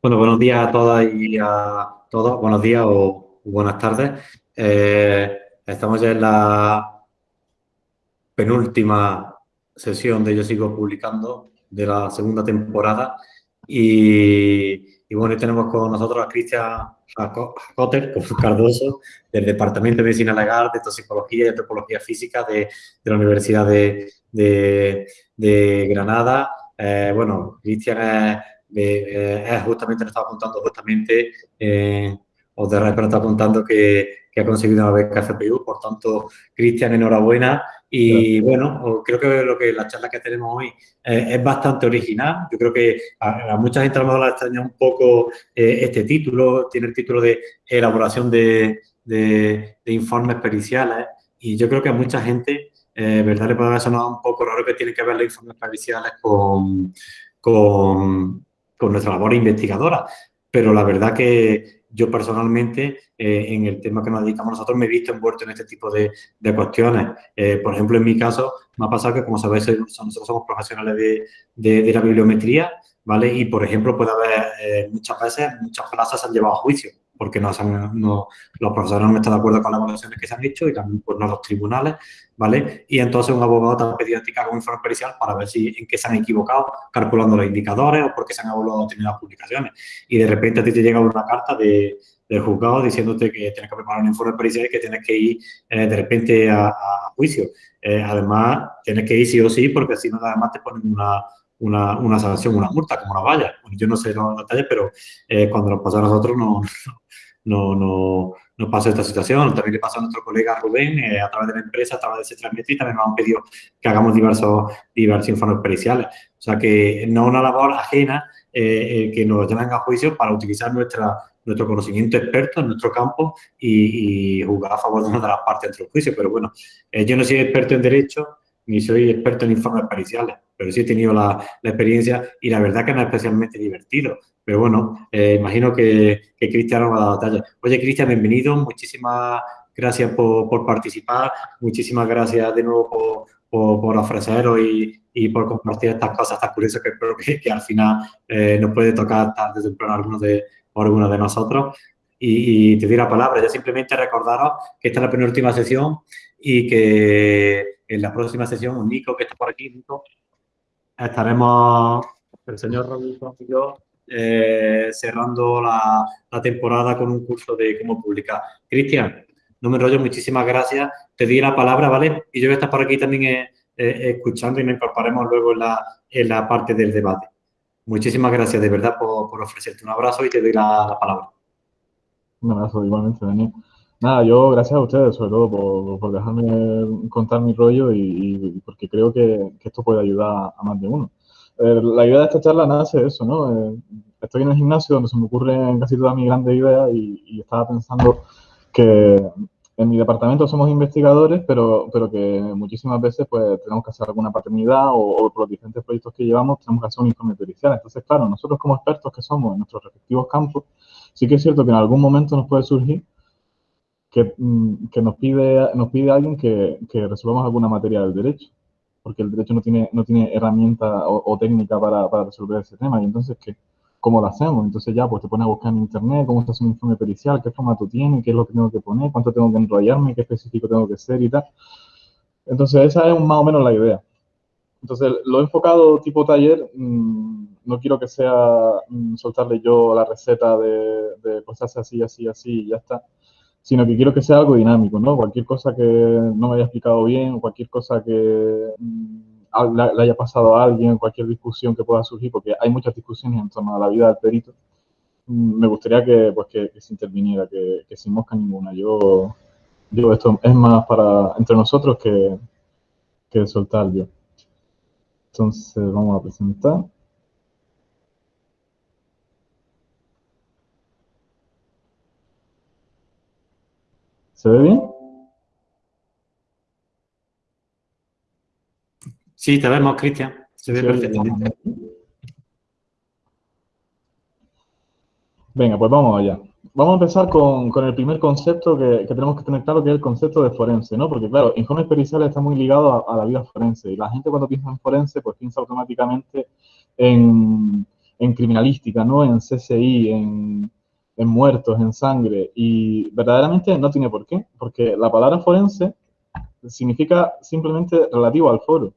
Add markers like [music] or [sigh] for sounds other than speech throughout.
Bueno, buenos días a todas y a todos. Buenos días o buenas tardes. Eh, estamos ya en la penúltima sesión de Yo Sigo Publicando de la segunda temporada y, bueno, tenemos con nosotros a Cristian Jacoter [laughs] Cardoso del Departamento de Medicina Legal, de Toxicología y Antropología Física de, la Universidad de, Granada. Eh, bueno, Cristian es, es, justamente, nos estaba contando justamente, eh, os de está contando que, que, ha conseguido una beca FPU, por tanto, Cristian, enhorabuena. Y bueno, creo que lo que la charla que tenemos hoy eh, es bastante original. Yo creo que a, mucha gente a lo mejor la extraña un poco eh, este título. Tiene el título de elaboración de, de, informes periciales. Y yo creo que a mucha gente, eh, ¿verdad? Le puede haber sonado un poco raro que tiene que ver los informes periciales con, con, con nuestra labor investigadora. Pero la verdad que yo personalmente, eh, en el tema que nos dedicamos nosotros, me he visto envuelto en este tipo de, de cuestiones. Eh, por ejemplo, en mi caso, me ha pasado que, como sabéis, nosotros somos profesionales de, de, la bibliometría, ¿vale? Y, por ejemplo, puede haber eh, muchas veces, muchas plazas se han llevado a juicio porque no, no, los profesores no están de acuerdo con las evaluaciones que se han hecho y también pues, no los tribunales, ¿vale? Y entonces un abogado te ha pedido haga un informe pericial para ver si en qué se han equivocado calculando los indicadores o por qué se han evaluado determinadas publicaciones. Y de repente a ti te llega una carta de, del juzgado diciéndote que tienes que preparar un informe pericial y que tienes que ir eh, de repente a, juicio. Eh, además, tienes que ir sí o sí porque si no, además te ponen una, una, sanción, una multa, como una valla. yo no sé los detalles, pero eh, cuando nos pasó a nosotros no, [laughs] no, no, no pasó esta situación. También le pasó a nuestro colega Rubén eh, a través de la empresa, a través de ese trámite y también nos han pedido que hagamos diversos, diversos informes periciales. O sea que no una labor ajena eh, que nos lleven a juicio para utilizar nuestra, nuestro conocimiento experto en nuestro campo y, y, jugar a favor de una de las partes dentro del juicio. Pero bueno, yo no soy experto en Derecho ni soy experto en informes periciales, pero sí he tenido la, la experiencia y la verdad que no es especialmente divertido. Pero bueno, eh, imagino que, Cristian nos va a dar batalla. Oye, Cristian, bienvenido. Muchísimas gracias por, por, participar. Muchísimas gracias de nuevo por, por, por ofreceros y, y, por compartir estas cosas tan curiosas que creo que, que al final eh, nos puede tocar tarde o temprano algunos de, algunos de nosotros. Y, y, te doy la palabra. Ya simplemente recordaros que esta es la penúltima sesión y que en la próxima sesión, Nico, que está por aquí, Nico, estaremos el señor Robinson y yo eh, cerrando la, temporada con un curso de cómo publicar. Cristian, no me enrollo, muchísimas gracias. Te di la palabra, ¿vale? Y yo voy a estar por aquí también eh, eh, escuchando y nos incorporaremos luego en la, en la parte del debate. Muchísimas gracias de verdad por, por ofrecerte un abrazo y te doy la, la palabra. Un abrazo igualmente, Daniel. Nada, yo gracias a ustedes, sobre todo por, dejarme contar mi rollo y, porque creo que, esto puede ayudar a más de uno. Eh, la idea de esta charla nace de eso, ¿no? Eh, estoy en el gimnasio donde se me ocurren casi todas mis grandes ideas y, y, estaba pensando que en mi departamento somos investigadores, pero, pero que muchísimas veces pues tenemos que hacer alguna paternidad o, o por los diferentes proyectos que llevamos tenemos que hacer un informe pericial. Entonces, claro, nosotros como expertos que somos en nuestros respectivos campos, sí que es cierto que en algún momento nos puede surgir que, mm, que, nos, pide, nos pide alguien que, que, resolvamos alguna materia del derecho, porque el derecho no tiene, no tiene herramienta o, o técnica para, para, resolver ese tema, y entonces, ¿qué, ¿cómo lo hacemos? Entonces ya, pues te pones a buscar en internet cómo se hace un informe pericial, qué formato tiene, qué es lo que tengo que poner, cuánto tengo que enrollarme, qué específico tengo que ser y tal. Entonces esa es más o menos la idea. Entonces lo he enfocado tipo taller, mmm, no quiero que sea mmm, soltarle yo la receta de, de pues así, así, así y ya está, sino que quiero que sea algo dinámico, ¿no? Cualquier cosa que no me haya explicado bien, cualquier cosa que mm, le haya pasado a alguien, cualquier discusión que pueda surgir, porque hay muchas discusiones en torno a la vida del perito, mm, me gustaría que, pues, que, que se interviniera, que, que, sin mosca ninguna. Yo digo, esto es más para entre nosotros que, que soltar yo. Entonces, vamos a presentar. ¿Se ve bien? Sí, te vemos, Cristian. Se ve sí, perfectamente. Venga, pues vamos allá. Vamos a empezar con, con el primer concepto que, que, tenemos que tener claro, que es el concepto de forense, ¿no? Porque, claro, informes periciales está muy ligado a, a, la vida forense. Y la gente cuando piensa en forense, pues piensa automáticamente en, en criminalística, ¿no? En CSI, en, en muertos, en sangre, y verdaderamente no tiene por qué, porque la palabra forense significa simplemente relativo al foro.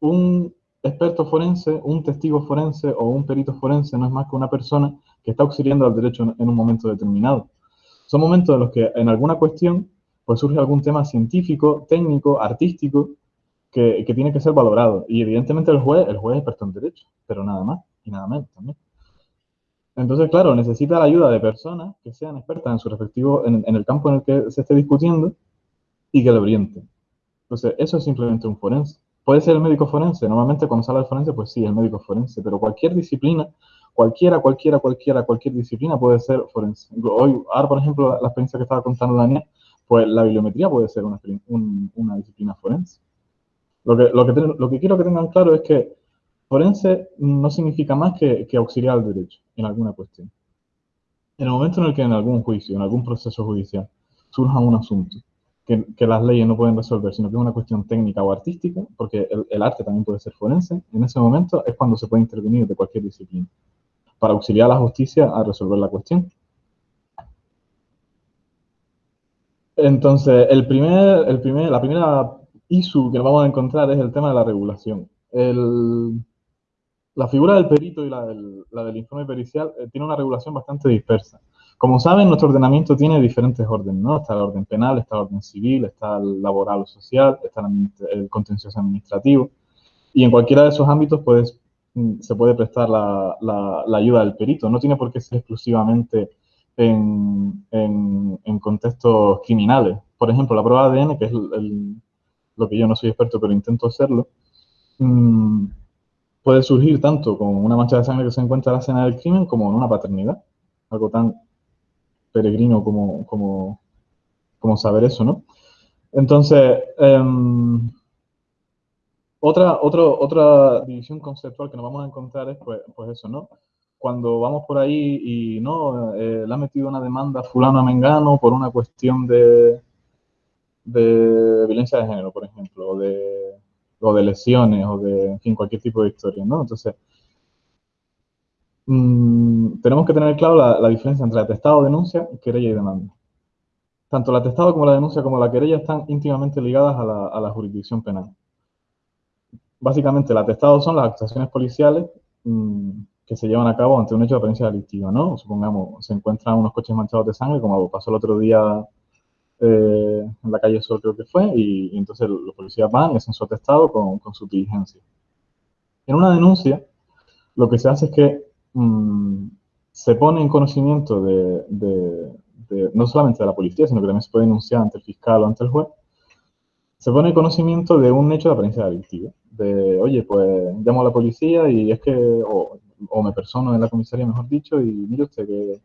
Un experto forense, un testigo forense o un perito forense no es más que una persona que está auxiliando al derecho en un momento determinado. Son momentos en los que en alguna cuestión pues surge algún tema científico, técnico, artístico, que, tiene que ser valorado. Y evidentemente el juez, el juez es experto en derecho, pero nada más y nada menos también. Entonces, claro, necesita la ayuda de personas que sean expertas en su respectivo, en, el campo en el que se esté discutiendo y que le orienten. Entonces, eso es simplemente un forense. Puede ser el médico forense. Normalmente cuando sale el forense, pues sí, el médico forense. Pero cualquier disciplina, cualquiera, cualquiera, cualquiera, cualquier disciplina puede ser forense. Hoy, ahora, por ejemplo, la, experiencia que estaba contando Daniel, pues la bibliometría puede ser una, disciplina forense. Lo, que, lo que quiero que tengan claro es que forense no significa más que, que auxiliar al derecho en alguna cuestión. En el momento en el que en algún juicio, en algún proceso judicial, surja un asunto que, las leyes no pueden resolver, sino que es una cuestión técnica o artística, porque el, arte también puede ser forense, en ese momento es cuando se puede intervenir de cualquier disciplina, para auxiliar a la justicia a resolver la cuestión. Entonces, el primer, el primer, la primera issue que vamos a encontrar es el tema de la regulación. La figura del perito y la del, informe pericial eh, tiene una regulación bastante dispersa. Como saben, nuestro ordenamiento tiene diferentes órdenes, ¿no? Está el orden penal, está el orden civil, está el laboral o social, está el, contencioso administrativo. Y en cualquiera de esos ámbitos puedes, mm, se puede prestar la, ayuda del perito. No tiene por qué ser exclusivamente en, en, contextos criminales. Por ejemplo, la prueba de ADN, que es lo que yo no soy experto, pero intento hacerlo, mm, puede surgir tanto con una mancha de sangre que se encuentra en la escena del crimen como en una paternidad. Algo tan peregrino como, como, como saber eso, ¿no? Entonces, em, otra, otra división conceptual que nos vamos a encontrar es, pues, pues eso, ¿no? Cuando vamos por ahí y, no, eh, le ha metido una demanda fulano a Mengano por una cuestión de, de violencia de género, por ejemplo, de, o de lesiones, o de, en fin, cualquier tipo de historia, ¿no? Entonces, Mm, tenemos que tener claro la, diferencia entre atestado, denuncia, querella y demanda. Tanto el atestado como la denuncia como la querella están íntimamente ligadas a la, jurisdicción penal. Básicamente, el atestado son las actuaciones policiales mm, que se llevan a cabo ante un hecho de apariencia delictiva, ¿no? Supongamos, se encuentran unos coches manchados de sangre, como pasó el otro día eh, en la calle Sol, creo que fue, y, entonces los policías van y hacen su atestado con, con su diligencia. En una denuncia, lo que se hace es que Mm, se pone en conocimiento de, no solamente de la policía, sino que también se puede denunciar ante el fiscal o ante el juez, se pone en conocimiento de un hecho de apariencia delictiva. De, oye, pues llamo a la policía y es que, o, me persono en la comisaría, mejor dicho, y mire usted que,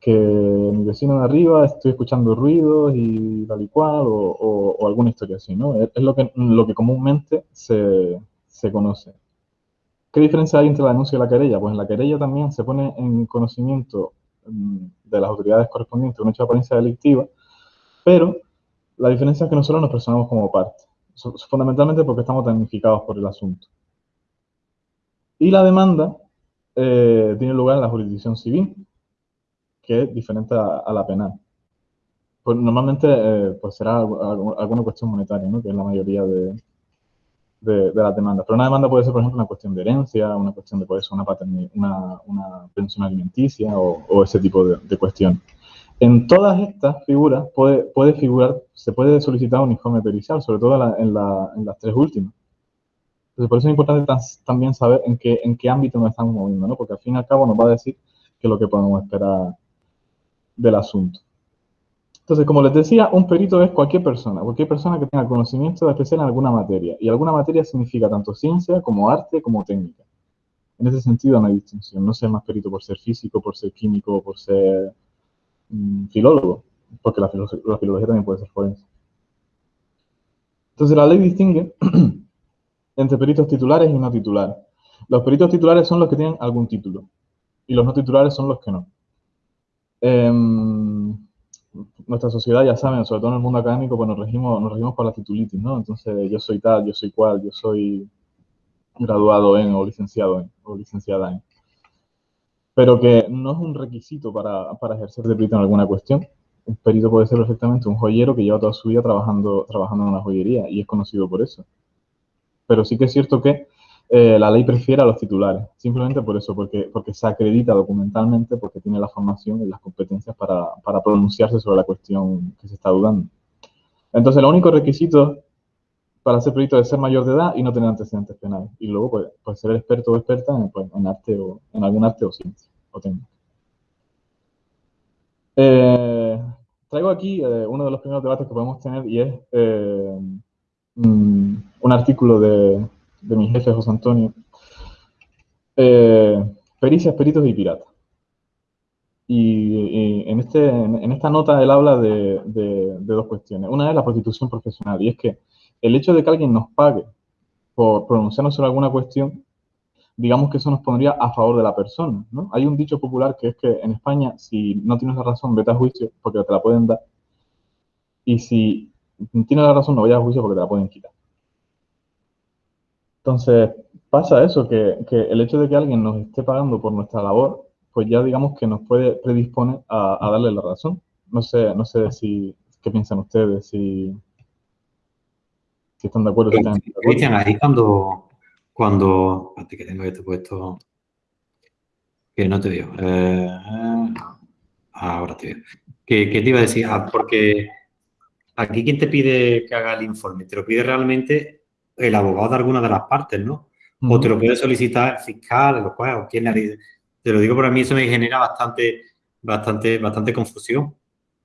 que mi vecino de arriba estoy escuchando ruidos y tal y cual, o, alguna historia así, ¿no? Es, lo, que, lo que comúnmente se, se conoce. ¿Qué diferencia hay entre la denuncia y la querella? Pues en la querella también se pone en conocimiento mm, de las autoridades correspondientes un hecho de apariencia delictiva, pero la diferencia es que nosotros nos personamos como parte, fundamentalmente porque estamos damnificados por el asunto. Y la demanda eh, tiene lugar en la jurisdicción civil, que es diferente a, la penal. Pues normalmente eh, pues será alguna cuestión monetaria, ¿no? que es la mayoría de, de, de, las demandas. Pero una demanda puede ser, por ejemplo, una cuestión de herencia, una cuestión de puede ser una, una, pensión alimenticia o, ese tipo de, de cuestión. En todas estas figuras puede, puede figurar, se puede solicitar un informe pericial, sobre todo en, la, en, las tres últimas. Entonces, por eso es importante también saber en qué, en qué ámbito nos estamos moviendo, ¿no? porque al fin y al cabo nos va a decir qué es lo que podemos esperar del asunto. Entonces, como les decía, un perito es cualquier persona, cualquier persona que tenga conocimiento especial en alguna materia. Y alguna materia significa tanto ciencia como arte como técnica. En ese sentido no hay distinción. No ser más perito por ser físico, por ser químico, por ser mm, filólogo, porque la, filología también puede ser forense. Entonces, la ley distingue [clears throat] entre peritos titulares y no titulares. Los peritos titulares son los que tienen algún título y los no titulares son los que no. Eh, nuestra sociedad, ya saben, sobre todo en el mundo académico, pues nos regimos, nos regimos por la titulitis, ¿no? Entonces, yo soy tal, yo soy cual, yo soy graduado en o licenciado en o licenciada en. Pero que no es un requisito para, para ejercer de perito en alguna cuestión. Un perito puede ser perfectamente un joyero que lleva toda su vida trabajando, trabajando en una joyería y es conocido por eso. Pero sí que es cierto que eh, la ley prefiere a los titulares, simplemente por eso, porque, porque se acredita documentalmente, porque tiene la formación y las competencias para, para pronunciarse sobre la cuestión que se está dudando. Entonces, el único requisito para ser perito es ser mayor de edad y no tener antecedentes penales. Y luego, pues, pues ser experto o experta en, pues, en, arte o en algún arte o ciencia o técnica. Eh, traigo aquí eh, uno de los primeros debates que podemos tener y es eh, mm, un artículo de, de, mi jefe José Antonio. pericias, peritos y piratas. Y, en, este, en, esta nota él habla de dos cuestiones. Una es la prostitución profesional y es que el hecho de que alguien nos pague por pronunciarnos sobre alguna cuestión, digamos que eso nos pondría a favor de la persona, ¿no? Hay un dicho popular que es que en España, si no tienes la razón, vete a juicio porque te la pueden dar. Y si tienes la razón, no vayas a juicio porque te la pueden quitar. Entonces, pasa eso, que, el hecho de que alguien nos esté pagando por nuestra labor, pues ya digamos que nos puede predisponer a, darle la razón. No sé, no sé si, qué piensan ustedes, si, si están de acuerdo. Cristian, ahí cuando, cuando, que tengo esto puesto, que no te digo, eh, ahora te digo, ¿Qué, te iba a decir? Ah, porque aquí quien te pide que haga el informe, te lo pide realmente el abogado de alguna de las partes, ¿no? O te lo puede solicitar el fiscal, el juez, o quien Te lo digo, para mí eso me genera bastante, bastante, bastante confusión.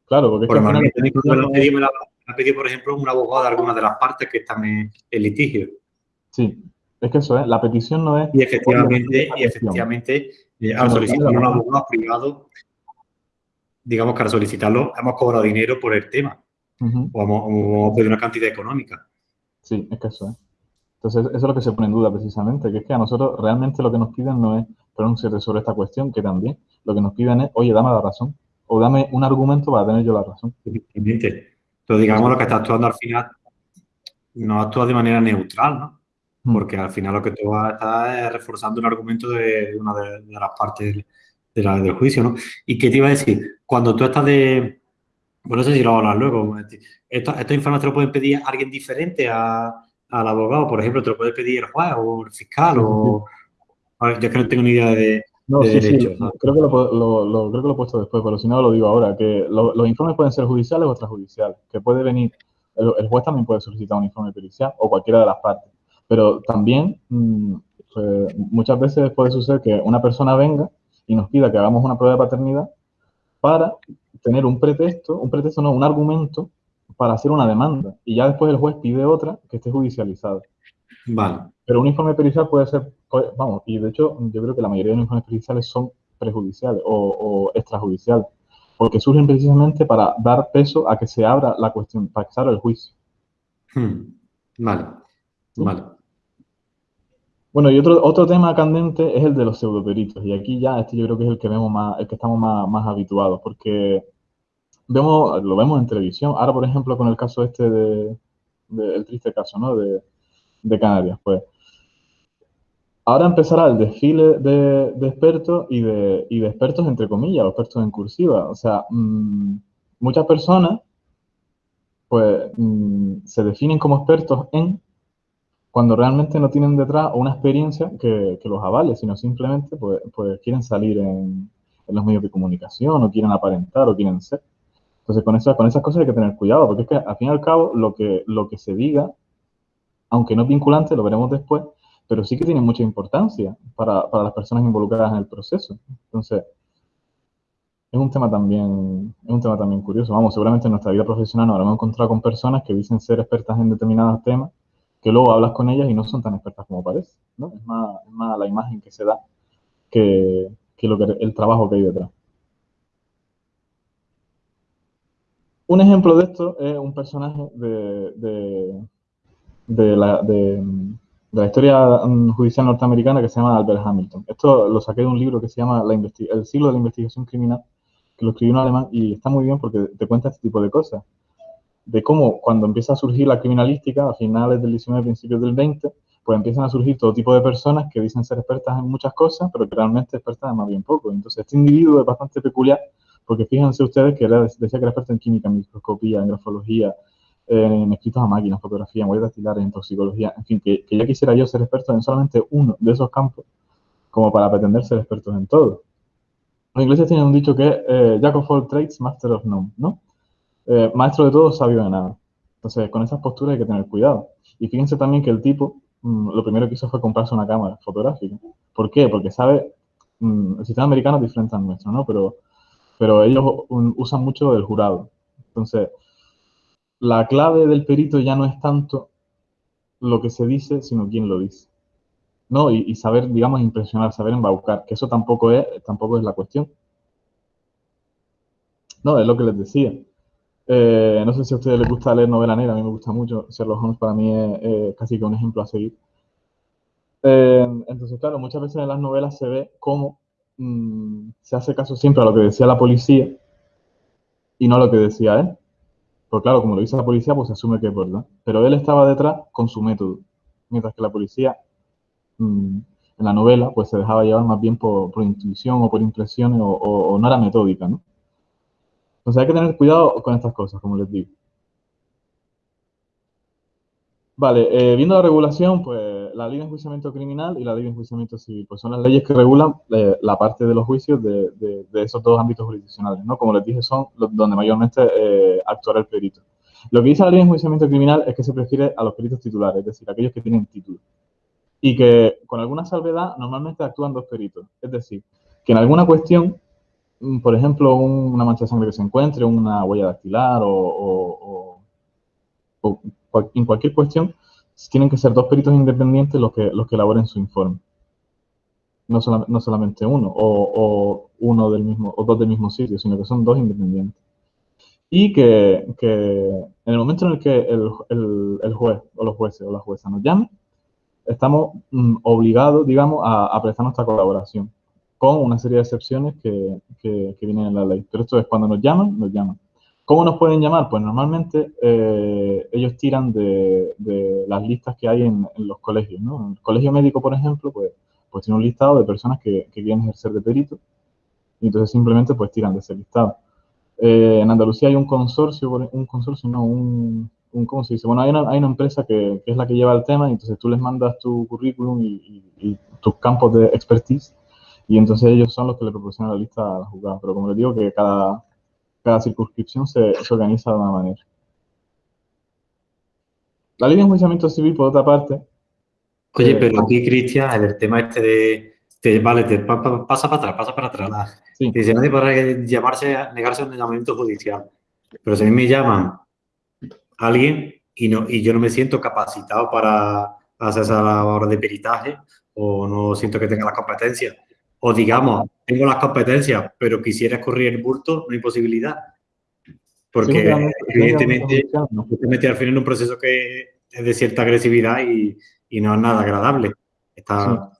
Claro, porque es que ha pedido, por ejemplo, un abogado de alguna de las partes que están en el litigio. Sí, es que eso es, la petición no es... Y efectivamente, y efectivamente eh, al solicitar un abogado privado, digamos que al solicitarlo hemos cobrado dinero por el tema. o, hemos, pedido una cantidad económica. Sí, es que eso es. Entonces, eso es lo que se pone en duda precisamente, que es que a nosotros realmente lo que nos piden no es pronunciarse sobre esta cuestión, que también lo que nos piden es, oye, dame la razón, o dame un argumento para tener yo la razón. Evidentemente digamos, lo que está actuando al final no actúa de manera neutral, ¿no? Mm. Porque al final lo que tú vas a estar es reforzando un argumento de una de, las partes de la, del juicio, ¿no? ¿Y qué te iba a decir? Cuando tú estás de... Bueno, no sé si lo hablar luego. Estos, estos informes te lo pueden pedir alguien diferente a, al abogado. Por ejemplo, te lo puede pedir el juez o el fiscal o... yo es que no tengo ni idea de, no, sí, sí, creo que lo, lo, creo que lo he puesto después, pero si no lo digo ahora, que los informes pueden ser judiciales o extrajudiciales, que puede venir, el, juez también puede solicitar un informe pericial o cualquiera de las partes, pero también mm, eh, muchas veces puede suceder que una persona venga y nos pida que hagamos una prueba de paternidad para tener un pretexto, un pretexto no, un argumento para hacer una demanda, y ya después el juez pide otra que esté judicializada. Vale. Pero un informe pericial puede ser, vamos, y de hecho yo creo que la mayoría de los informes periciales son prejudiciales o, extrajudiciales, porque surgen precisamente para dar peso a que se abra la cuestión, para que se abra el juicio. Hmm. Vale, vale. Bueno, y otro, otro tema candente es el de los pseudoperitos, y aquí ya este yo creo que es el que vemos más, el que estamos más, más habituados, porque vemos, lo vemos en televisión. Ahora, por ejemplo, con el caso este de, el triste caso, ¿no? De, Canarias. Pues ahora empezará el desfile de, expertos y de, de, expertos entre comillas, los expertos en cursiva. O sea, mm, muchas personas pues mm, se definen como expertos en cuando realmente no tienen detrás una experiencia que, los avale, sino simplemente pues, pues quieren salir en, los medios de comunicación o quieren aparentar o quieren ser. Entonces con, esas con esas cosas hay que tener cuidado, porque es que al fin y al cabo lo que, lo que se diga aunque no es vinculante, lo veremos después, pero sí que tiene mucha importancia para, las personas involucradas en el proceso. Entonces, es un tema también, es un tema también curioso. Vamos, seguramente en nuestra vida profesional nos habremos encontrado con personas que dicen ser expertas en determinados temas, que luego hablas con ellas y no son tan expertas como parece. ¿no? Es, más, la imagen que se da que, lo que, el trabajo que hay detrás. Un ejemplo de esto es un personaje de, la, historia mm, judicial norteamericana que se llama Albert Hamilton. Esto lo saqué de un libro que se llama la El siglo de la investigación criminal, que lo escribió un alemán y está muy bien porque te cuenta este tipo de cosas. De cómo cuando empieza a surgir la criminalística a finales del 19, principios del 20, pues empiezan a surgir todo tipo de personas que dicen ser expertas en muchas cosas, pero que realmente expertas en más bien poco. Entonces, este individuo es bastante peculiar, porque fíjense ustedes que era, decía que era experto en química, en microscopía, en grafología, en escritos a máquina, fotografía, en huellas dactilares, en toxicología, en fin, que, que, ya quisiera yo ser experto en solamente uno de esos campos, como para pretender ser expertos en todo. Los ingleses tienen un dicho que eh, Jack of all trades, master of none, ¿no? Eh, maestro de todo, sabio de nada. Entonces, con esas posturas hay que tener cuidado. Y fíjense también que el tipo mm, lo primero que hizo fue comprarse una cámara fotográfica. ¿Por qué? Porque sabe, mm, el sistema americano es diferente al nuestro, ¿no? Pero, pero ellos usan mucho el jurado. Entonces, la clave del perito ya no es tanto lo que se dice, sino quién lo dice. ¿No? Y, saber, digamos, impresionar, saber embaucar, que eso tampoco es, tampoco es la cuestión. No, es lo que les decía. Eh, no sé si a ustedes les gusta leer novela negra, a mí me gusta mucho. Sherlock Holmes para mí es casi que un ejemplo a seguir. Eh, entonces, claro, muchas veces en las novelas se ve cómo mm, se hace caso siempre a lo que decía la policía y no a lo que decía él. Porque claro, como lo dice la policía, pues se asume que es verdad. Pero él estaba detrás con su método. Mientras que la policía, mm, en la novela, pues se dejaba llevar más bien por, intuición o por impresiones o, no era metódica, ¿no? Entonces hay que tener cuidado con estas cosas, como les digo. Vale, eh, viendo la regulación, pues la ley de enjuiciamiento criminal y la ley de enjuiciamiento civil, pues son las leyes que regulan eh, la parte de los juicios de, esos dos ámbitos jurisdiccionales, ¿no? Como les dije, son los, donde mayormente eh, actuará el perito. Lo que dice la ley de enjuiciamiento criminal es que se prefiere a los peritos titulares, es decir, aquellos que tienen título. Y que con alguna salvedad normalmente actúan dos peritos. Es decir, que en alguna cuestión, mm, por ejemplo, una mancha de sangre que se encuentre, una huella dactilar o, o en cualquier cuestión, tienen que ser dos peritos independientes los que, los que elaboren su informe. No, no solamente uno, o, uno del mismo, o dos del mismo sitio, sino que son dos independientes. Y que, en el momento en el que el, juez, o los jueces, o la jueza nos llamen, estamos mm, obligados, digamos, a, prestar nuestra colaboración, con una serie de excepciones que, que vienen en la ley. Pero esto es cuando nos llaman, nos llaman. ¿Cómo nos pueden llamar? Pues normalmente eh, ellos tiran de, las listas que hay en, los colegios, ¿no? El colegio médico, por ejemplo, pues, pues tiene un listado de personas que, quieren ejercer de perito y entonces simplemente pues tiran de ese listado. Eh, en Andalucía hay un consorcio, un consorcio, no, un, ¿cómo se dice? Bueno, hay una, hay una empresa que, es la que lleva el tema y entonces tú les mandas tu currículum y, y tus campos de expertise y entonces ellos son los que le proporcionan la lista a la juzgada. Pero como les digo, que cada, cada circunscripción se, organiza de una manera. La ley de enjuiciamiento civil, por otra parte... Oye, eh, pero aquí, Cristian, el tema este de... vale, te, pasa para atrás, pasa para atrás. Sí. Dice, nadie podrá llamarse, negarse a un llamamiento judicial. Pero si a mí me llaman a alguien y, no, y yo no me siento capacitado para hacer esa hora de peritaje o no siento que tenga las competencias, o digamos, tengo las competencias, pero quisiera escurrir el bulto, no hay posibilidad. Porque evidentemente te metes al final en un proceso que es de cierta agresividad y, no es nada agradable. Está,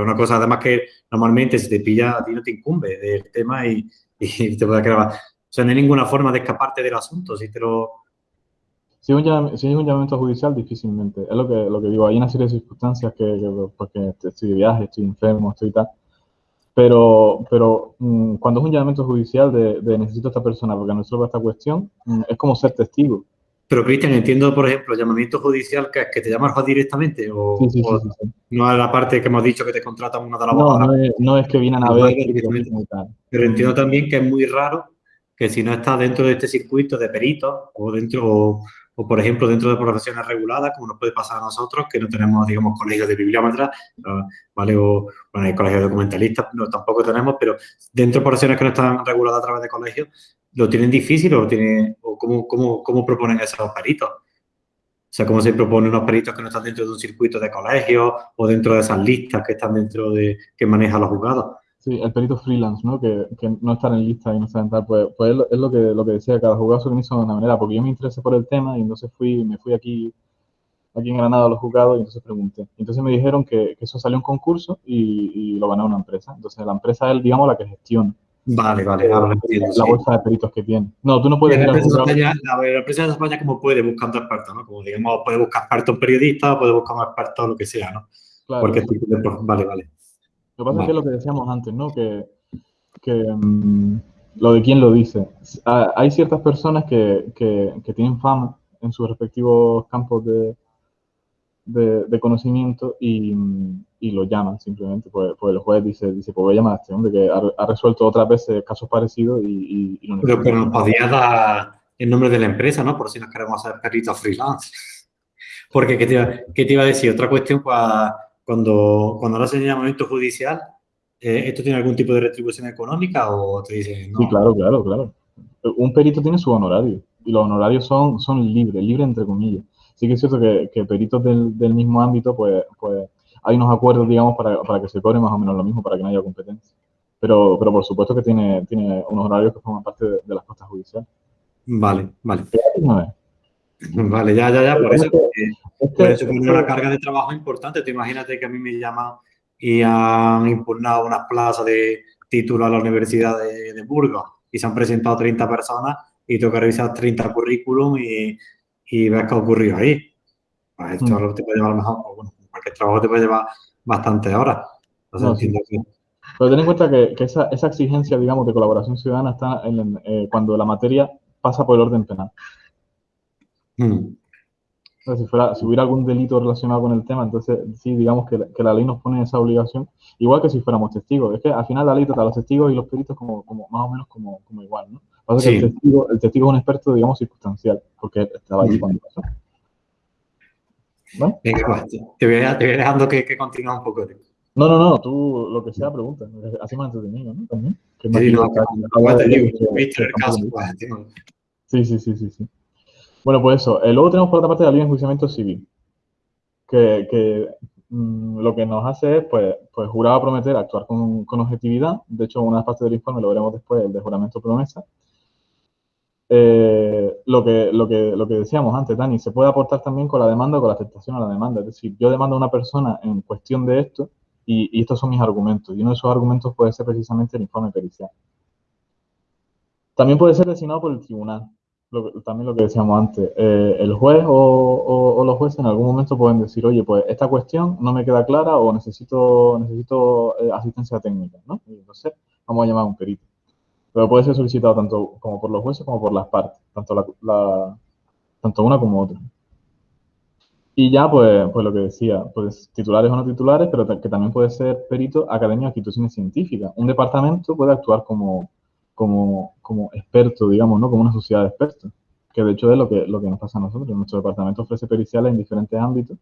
una cosa además que normalmente si te pilla a ti no te incumbe del tema y, te puede grabar. O sea, no hay ninguna forma de escaparte del asunto. Si te lo, si es, un, si un llamamiento judicial, difícilmente. Es lo que, lo que digo. Hay una serie de circunstancias que, porque estoy de viaje, estoy enfermo, estoy tal, pero, pero mm, cuando es un llamamiento judicial de, necesito a esta persona porque no resuelva esta cuestión, mm, es como ser testigo. Pero, Cristian, entiendo, por ejemplo, llamamiento judicial que, que te llamas directamente o, no es la parte que hemos dicho que te contratan una de las No, no es, no es, que vienen a ver. Pero entiendo también que es muy raro que si no estás dentro de este circuito de peritos o dentro o por ejemplo dentro de profesiones reguladas, como nos puede pasar a nosotros, que no tenemos, digamos, colegios de bibliómetras, ¿vale? O, bueno, hay colegios documentalistas, no, tampoco tenemos, pero dentro de profesiones que no están reguladas a través de colegios, ¿lo tienen difícil o, tiene, o cómo, cómo, cómo proponen esos peritos? O sea, ¿cómo se proponen unos peritos que no están dentro de un circuito de colegios o dentro de esas listas que están dentro de, que manejan los juzgados? Sí, el perito freelance, ¿no? Que, que no estar en lista y no saben tal, pues, pues es, lo, que, lo que decía, cada juzgado se organiza de una manera, porque yo me interesé por el tema y entonces fui, me fui aquí, aquí en Granada a los juzgados y entonces pregunté. Entonces me dijeron que, que eso salió un concurso y, y, lo ganó una empresa. Entonces la empresa es, digamos, la que gestiona. Vale, vale, ahora lo entiendo. La bolsa de peritos que tiene. No, tú no puedes... La empresa, de España, la, empresa de España como puede buscando expertos, ¿no? Como digamos, puede buscar expertos periodistas, puede buscar un experto lo que sea, ¿no? Claro, Porque sí. vale, vale. Lo que pasa es que es lo que decíamos antes, ¿no? Que, que, mm, lo de quién lo dice. Ah, Hay ciertas personas que, que- que tienen fama en sus respectivos campos de, de, de conocimiento y, mm, y lo llaman simplemente. Pues, pues el juez dice, dice, pues voy a llamar a este hombre que ha, ha resuelto otras veces casos parecidos y, y- y lo Pero, necesito. pero nos podía dar el nombre de la empresa, ¿no? Por si nos queremos hacer peritos freelance. Porque, ¿qué te, iba, qué te iba a decir? Otra cuestión, cua- cuando, cuando lo hacen en llamamiento judicial, eh, ¿esto tiene algún tipo de retribución económica o te dicen no? Sí, claro, claro, claro. Un perito tiene su honorario y los honorarios son, son libres, libres entre comillas. Sí que es cierto que, que peritos del, del mismo ámbito, pues, pues hay unos acuerdos, digamos, para, para que se cobre más o menos lo mismo, para que no haya competencia. Pero, pero por supuesto que tiene, tiene unos honorarios que forman parte de, de las costas judiciales. Vale, vale. [laughs] Vale, ya, ya, ya, por eso. que- puede suponer una carga de trabajo importante. Tú imagínate que a mí me llaman y han impugnado unas plazas de título a la Universidad de, de Burgos y se han presentado 30 personas y tengo que revisar 30 currículum y, y ver qué ha ocurrido ahí. Pues esto Mm. lo te puede llevar a lo mejor, pues bueno, cualquier trabajo te puede llevar bastantes horas. Entonces No, sí. entiendo que- Pero ten en cuenta que, que esa, esa exigencia, digamos, de colaboración ciudadana está en, eh, cuando la materia pasa por el orden penal. Mm. Si, fuera, si hubiera algún delito relacionado con el tema, entonces sí, digamos que, la- que la ley nos pone esa obligación, igual que si fuéramos testigos. Es que al final la ley trata a los testigos y los peritos como, como más o menos como, como igual, ¿no? Pasa que Sí. el, testigo, el testigo es un experto, digamos, circunstancial, porque estaba allí Mm. cuando pasó. ¿Vale? Venga, pues, te voy, a- te voy dejando que, que continúe un poco. No, no, no, tú lo que sea pregunta. Así más entretenido, ¿no? También. Que Sí, no, que- que- que- sí, sí. Bueno, pues eso. Eh, luego tenemos por otra parte la ley de enjuiciamiento civil, que, mm, lo que nos hace es, pues, pues jurar a prometer actuar con, objetividad. De hecho, una parte del informe lo veremos después, el de juramento promesa. Eh, lo que decíamos antes, Dani, se puede aportar también con la demanda o con la aceptación a la demanda. Es decir, yo demando a una persona en cuestión de esto y, y estos son mis argumentos. Y uno de esos argumentos puede ser precisamente el informe pericial. También puede ser designado por el tribunal también lo que decíamos antes, eh, el juez o, los jueces en algún momento pueden decir, oye, pues esta cuestión no me queda clara o necesito, necesito eh, asistencia técnica, ¿no? Y entonces vamos a llamar a un perito. Pero puede ser solicitado tanto como por los jueces como por las partes, tanto, la, la- tanto una como otra. Y ya, pues, pues lo que decía, pues titulares o no titulares, pero que también puede ser perito academia o instituciones científicas. Un departamento puede actuar como, como, como experto, digamos, ¿no? Como una sociedad de expertos, que de hecho es lo que, lo que nos pasa a nosotros. Nuestro departamento ofrece periciales en diferentes ámbitos,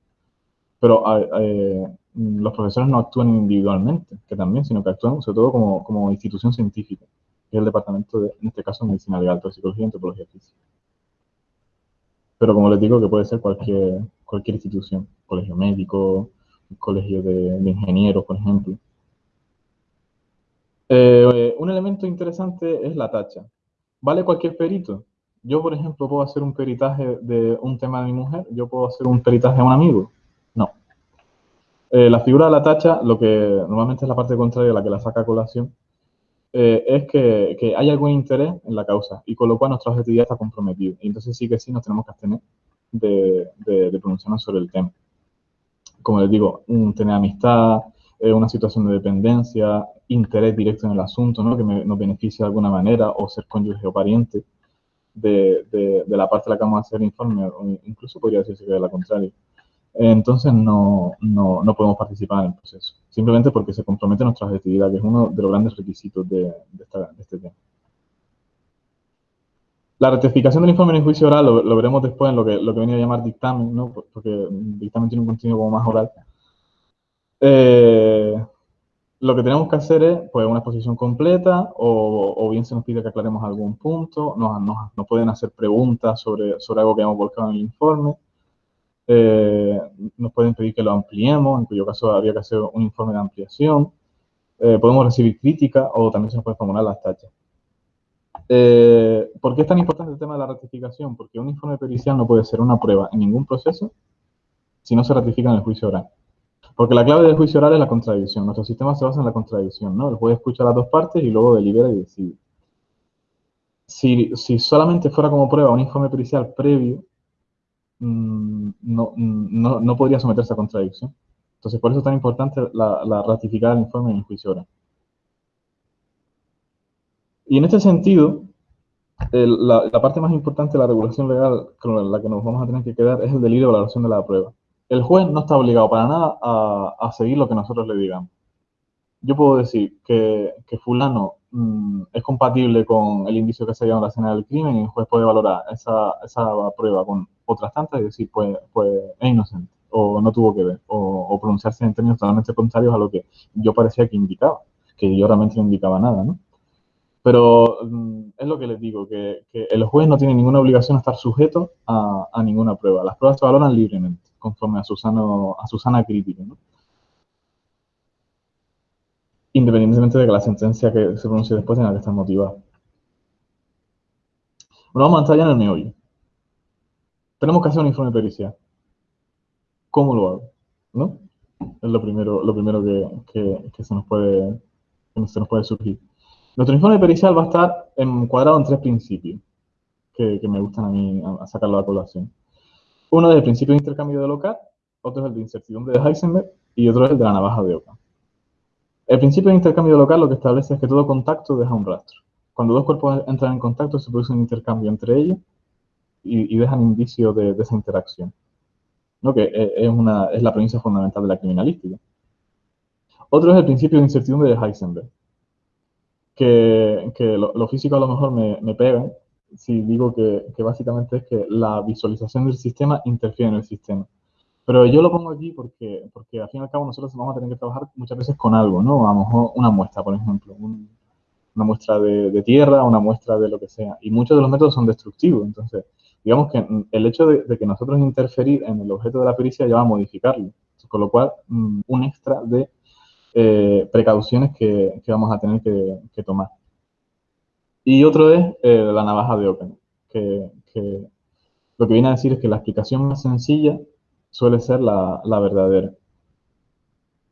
pero a- eh, los profesores no actúan individualmente, que también, sino que actúan sobre todo como, como institución científica, que es el departamento de, en este caso, medicina legal, psicología y antropología física. Pero como les digo, que puede ser cualquier, cualquier institución, colegio médico, colegio de, de ingenieros, por ejemplo. Eh, un elemento interesante es la tacha. ¿Vale cualquier perito? Yo, por ejemplo, puedo hacer un peritaje de un tema de mi mujer, yo puedo hacer un peritaje a un amigo. No. Eh, la figura de la tacha, lo que normalmente es la parte contraria la que la saca a colación, eh, es que, hay algún interés en la causa y con lo cual nuestra objetividad está comprometida. Y entonces sí que sí nos tenemos que abstener de, de, de pronunciarnos sobre el tema. Como les digo, tener amistad, eh, una situación de dependencia, interés directo en el asunto, ¿no? que me, nos beneficie de alguna manera, o ser cónyuge o pariente de, de, de, la parte a la que vamos a hacer el informe, o incluso podría decirse que de la contraria. Entonces no, no, no, podemos participar en el proceso, simplemente porque se compromete nuestra objetividad, que es uno de los grandes requisitos de, de, esta, de este tema. La rectificación del informe en el juicio oral lo, lo, veremos después en lo que, lo que venía a llamar dictamen, ¿no? porque el dictamen tiene un contenido como más oral. Eh, lo que tenemos que hacer es pues, una exposición completa o, bien se nos pide que aclaremos algún punto, nos, nos, pueden hacer preguntas sobre, sobre algo que hemos volcado en el informe, eh, nos pueden pedir que lo ampliemos, en cuyo caso habría que hacer un informe de ampliación, eh, podemos recibir crítica o también se nos pueden formular las tachas. ¿Por qué es tan importante el tema de la ratificación? Porque un informe pericial no puede ser una prueba en ningún proceso si no se ratifica en el juicio oral. Porque la clave del juicio oral es la contradicción. Nuestro sistema se basa en la contradicción, ¿no? El juez escucha las dos partes y luego delibera y decide. Si, si solamente fuera como prueba un informe pericial previo, mm, no, no, no, podría someterse a contradicción. Entonces, por eso es tan importante la, ratificar el informe en el juicio oral. Y en este sentido, la, la, parte más importante de la regulación legal con la que nos vamos a tener que quedar es el delirio de valoración de la prueba el juez no está obligado para nada a, seguir lo que nosotros le digamos. Yo puedo decir que, fulano mm, es compatible con el indicio que se hallado en la escena del crimen y el juez puede valorar esa, prueba con otras tantas y decir, pues, pues es inocente o no tuvo que ver o, pronunciarse en términos totalmente contrarios a lo que yo parecía que indicaba, que yo realmente no indicaba nada, ¿no? Pero mm, es lo que les digo, que, el juez no tiene ninguna obligación a estar sujeto a, a ninguna prueba. Las pruebas se valoran libremente conforme a su, a su sana crítica. Independientemente de que la sentencia que se pronuncie después tenga que estar motivada. Bueno, vamos a entrar ya en el meollo. Tenemos que hacer un informe pericial. ¿Cómo lo hago? ¿No? Es lo primero, lo primero que, se nos puede, se nos puede surgir. Nuestro informe pericial va a estar encuadrado en tres principios que, me gustan a mí a sacarlo a colación. Uno es el principio de intercambio de local, otro es el de incertidumbre de Heisenberg y otro es el de la navaja de Ockham. El principio de intercambio de local lo que establece es que todo contacto deja un rastro. Cuando dos cuerpos entran en contacto se produce un intercambio entre ellos y, dejan indicio de, esa interacción. ¿no? Que es, es la premisa fundamental de la criminalística. Otro es el principio de incertidumbre de Heisenberg, que, que lo, lo, físico a lo mejor me, me pegan, si digo que, básicamente es que la visualización del sistema interfiere en el sistema. Pero yo lo pongo aquí porque, porque al fin y al cabo nosotros vamos a tener que trabajar muchas veces con algo, ¿no? A lo mejor una muestra, por ejemplo, una muestra de, tierra, una muestra de lo que sea. Y muchos de los métodos son destructivos. Entonces, digamos que el hecho de, que nosotros interferir en el objeto de la pericia ya va a modificarlo. Con lo cual, mm, un extra de eh, precauciones que, vamos a tener que tomar. Y otro es eh, la navaja de Ockham, que, lo que viene a decir es que la explicación más sencilla suele ser la, verdadera.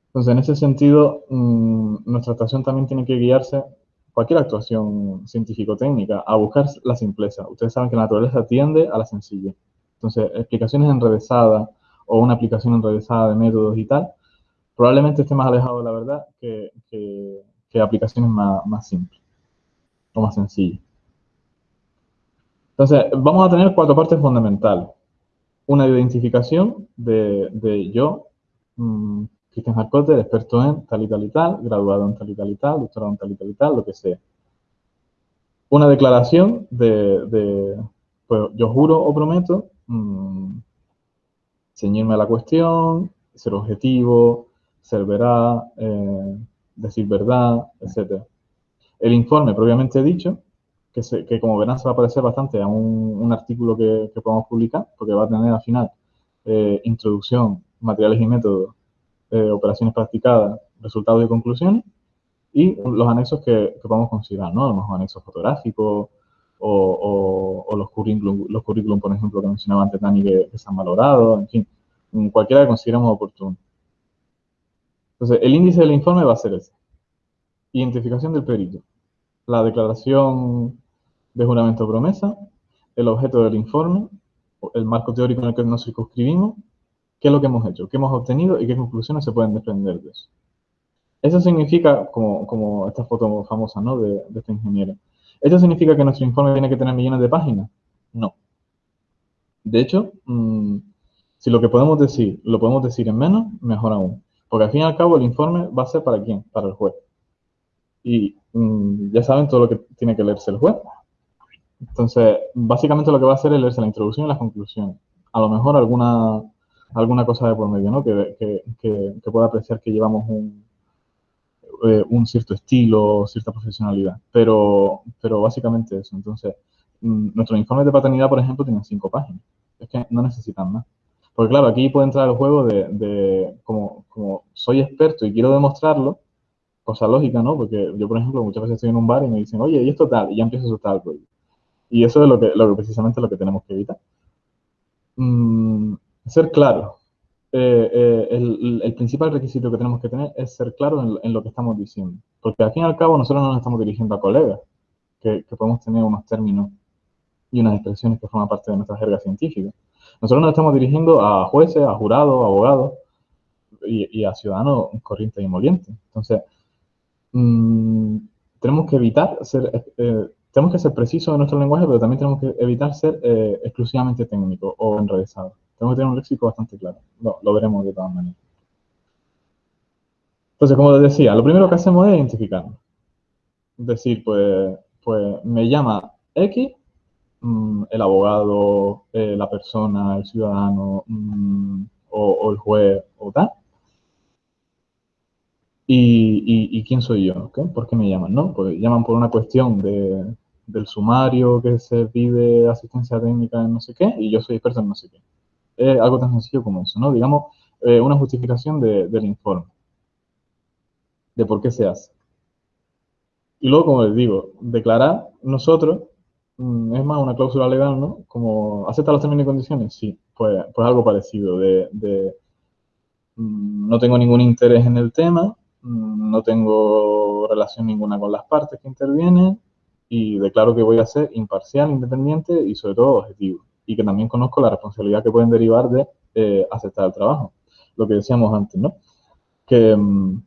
Entonces, en ese sentido, mm, nuestra actuación también tiene que guiarse, cualquier actuación científico-técnica, a buscar la simpleza. Ustedes saben que la naturaleza tiende a la sencilla. Entonces, explicaciones enrevesadas o una aplicación enrevesada de métodos y tal, probablemente esté más alejado de la verdad que, aplicaciones más, más simples o más sencillo. Entonces, vamos a tener cuatro partes fundamentales. Una identificación de, yo, mmm, Cristian Harcotter, experto en tal y tal y tal, graduado en tal y tal y tal, doctorado en tal y tal y tal, lo que sea. Una declaración de, pues yo juro o prometo mmm, ceñirme a la cuestión, ser objetivo, ser veraz, eh, decir verdad, etcétera el informe propiamente dicho, que, como verán se va a parecer bastante a un, artículo que, podemos publicar, porque va a tener al final eh, introducción, materiales y métodos, eh, operaciones practicadas, resultados y conclusiones, y los anexos que, podemos considerar, ¿no? Los anexos fotográficos o, los currículum, los currículum, por ejemplo, que mencionaba antes Dani, que, que se han valorado, en fin, cualquiera que consideremos oportuno. Entonces, el índice del informe va a ser ese. Identificación del perito la declaración de juramento promesa, el objeto del informe, el marco teórico en el que nos circunscribimos, qué es lo que hemos hecho, qué hemos obtenido y qué conclusiones se pueden desprender de eso. Eso significa, como, esta foto famosa ¿no? de, este ingeniero, ¿eso significa que nuestro informe tiene que tener millones de páginas? No. De hecho, mm, si lo que podemos decir lo podemos decir en menos, mejor aún. Porque al fin y al cabo el informe va a ser para quién? Para el juez. Y Mm, ya saben todo lo que tiene que leerse el juez. Entonces, básicamente lo que va a hacer es leerse la introducción y las conclusiones. A lo mejor alguna, alguna cosa de por medio, ¿no? Que, que, que, pueda apreciar que llevamos un, eh, un cierto estilo, cierta profesionalidad. Pero, pero básicamente eso. Entonces, mm, nuestros informes de paternidad, por ejemplo, tienen cinco páginas. Es que no necesitan más. Porque claro, aquí puede entrar el juego de, como, soy experto y quiero demostrarlo, cosa lógica, ¿no? Porque yo, por ejemplo, muchas veces estoy en un bar y me dicen, oye, ¿y esto tal? Y ya empiezo a asustar al Y eso es lo que, precisamente lo que tenemos que evitar. Mm, ser claro. eh, el, principal requisito que tenemos que tener es ser claros en, lo que estamos diciendo. Porque al fin y al cabo nosotros no nos estamos dirigiendo a colegas, que, podemos tener unos términos y unas expresiones que forman parte de nuestra jerga científica. Nosotros nos estamos dirigiendo a jueces, a jurados, a abogados y, a ciudadanos corrientes y molientes. Entonces, mm, tenemos que evitar ser, eh, tenemos que ser precisos en nuestro lenguaje, pero también tenemos que evitar ser eh, exclusivamente técnicos o enrevesados. Tenemos que tener un léxico bastante claro. No, lo veremos de todas maneras. Entonces, como les decía, lo primero que hacemos es identificarnos. Decir, pues, pues me llama X, mm, el abogado, eh, la persona, el ciudadano mm, o, el juez o tal. Y, quién soy yo? ¿Por qué me llaman? ¿no? Pues llaman por una cuestión de, del sumario que se pide asistencia técnica en no sé qué y yo soy experto en no sé qué es algo tan sencillo como eso, ¿no? Digamos, eh, una justificación del informe, de por qué se hace. Y luego, como les digo, declarar nosotros es más una cláusula legal, ¿no? Como, ¿acepta los términos y condiciones? Sí, pues, pues algo parecido, de, mm, no tengo ningún interés en el tema, mm, no tengo relación ninguna con las partes que intervienen y declaro que voy a ser imparcial, independiente y sobre todo objetivo y que también conozco la responsabilidad que pueden derivar de eh, aceptar el trabajo. Lo que decíamos antes, ¿no? Que, mm,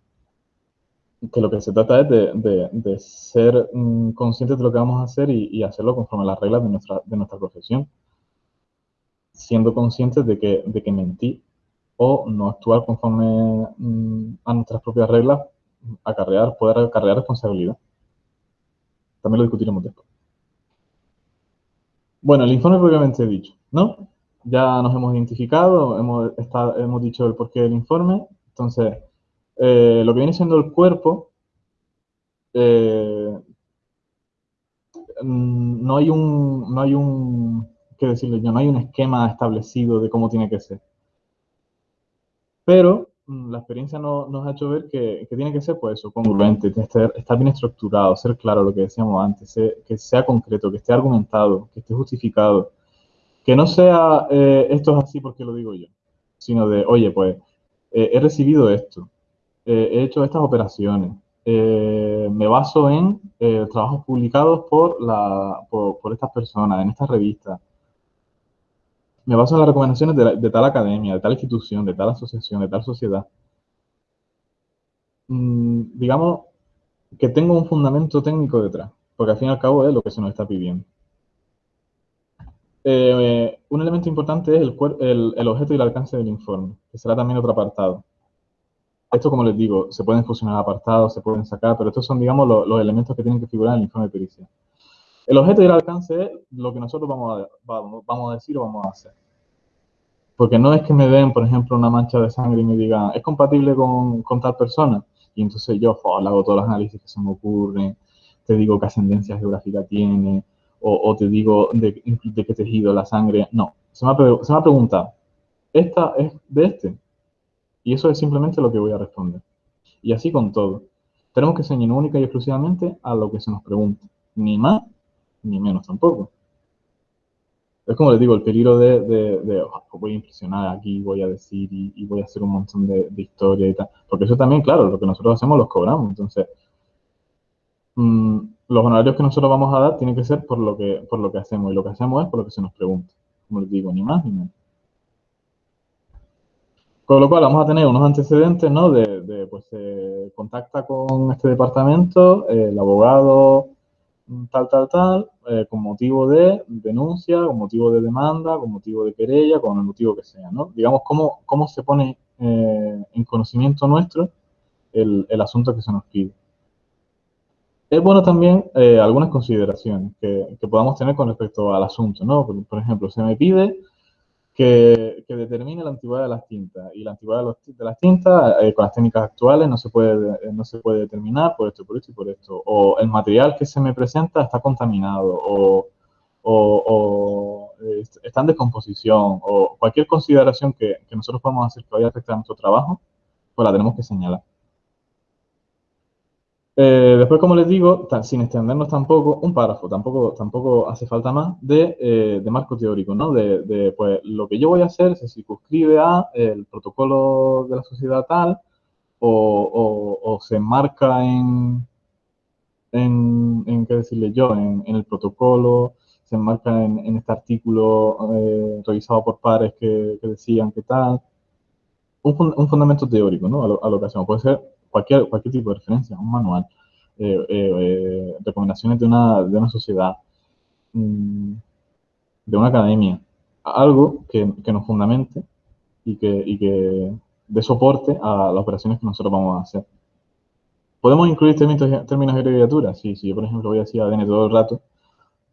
que lo que se trata es de, ser mm, conscientes de lo que vamos a hacer y, hacerlo conforme a las reglas de nuestra, de nuestra profesión, siendo conscientes de que, de que mentir o no actuar conforme mm, a nuestras propias reglas acarrear, poder acarrear responsabilidad. También lo discutiremos después. Bueno, el informe propiamente dicho, ¿no? Ya nos hemos identificado, hemos, hemos dicho el porqué del informe. Entonces, eh, lo que viene siendo el cuerpo, eh, no hay un, no hay un, ¿qué decirle yo? No hay un esquema establecido de cómo tiene que ser. Pero Mm, la experiencia nos ha hecho ver que, tiene que ser pues eso, congruente, estar, bien estructurado, ser claro lo que decíamos antes, que sea concreto, que esté argumentado, que esté justificado, que no sea eh, esto es así porque lo digo yo, sino de, oye, pues eh, he recibido esto, eh, he hecho estas operaciones, me baso en trabajos publicados por, estas personas, en estas revistas, me baso en las recomendaciones de, tal academia, de tal institución, de tal asociación, de tal sociedad. Mm, digamos que tengo un fundamento técnico detrás, porque al fin y al cabo es lo que se nos está pidiendo. Eh, un elemento importante es el, objeto y el alcance del informe, que será también otro apartado. Esto, como les digo, se pueden fusionar apartados, se pueden sacar, pero estos son, digamos, los elementos que tienen que figurar en el informe de pericia. El objeto y el alcance es lo que nosotros vamos a, vamos, a decir o vamos a hacer. Porque no es que me den, por ejemplo, una mancha de sangre y me digan, es compatible con, tal persona. Y entonces yo le hago todos los análisis que se me ocurren, te digo qué ascendencia geográfica tiene, o, te digo de, qué tejido la sangre. No, se me, ha, se me ha preguntado, ¿esta es de este? Y eso es simplemente lo que voy a responder. Y así con todo. Tenemos que ceñirnos única y exclusivamente a lo que se nos pregunta. Ni más ni menos tampoco. Es como les digo, el peligro de, de, oh, voy a impresionar aquí, voy a decir y, voy a hacer un montón de, historia y tal. Porque eso también, claro, lo que nosotros hacemos los cobramos. Entonces, mm, los honorarios que nosotros vamos a dar tienen que ser por lo que, por lo que hacemos. Y lo que hacemos es por lo que se nos pregunta. Como les digo, ni más ni menos. Con lo cual vamos a tener unos antecedentes, ¿no? De, pues se contacta con este departamento, el abogado tal, tal, tal, eh, con motivo de denuncia, con motivo de demanda, con motivo de querella, con el motivo que sea, ¿no? Digamos, cómo, cómo se pone eh, en conocimiento nuestro el, asunto que se nos pide. Es bueno también eh, algunas consideraciones que, que, podamos tener con respecto al asunto, ¿no? por ejemplo, se me pide que, determine la antigüedad de las tintas. Y la antigüedad de, las tintas, eh, con las técnicas actuales, no se, puede, no se puede determinar por esto, por esto y por esto. O el material que se me presenta está contaminado, o, o, está en descomposición, o cualquier consideración que, que nosotros podamos, hacer que vaya a afectar a nuestro trabajo, pues la tenemos que señalar. Eh, después, como les digo, sin extendernos tampoco, un párrafo, tampoco, tampoco hace falta más, de, eh, de marco teórico, ¿no? De, de, pues, lo que yo voy a hacer se circunscribe a el protocolo de la sociedad tal o, o, se enmarca en, en, en, ¿qué decirle yo? En, en, el protocolo, se enmarca en, en este artículo eh, revisado por pares que, que, decían que tal. Un, un fundamento teórico, ¿no? A lo, a lo que hacemos. Puede ser cualquier, cualquier tipo de referencia, un manual, eh, eh, eh, recomendaciones de una, de una sociedad, mm, de una academia, algo que, que nos fundamente y que, y que dé soporte a las operaciones que nosotros vamos a hacer. ¿Podemos incluir términos, términos de abreviatura? Sí, si yo, por ejemplo, voy a decir ADN todo el rato,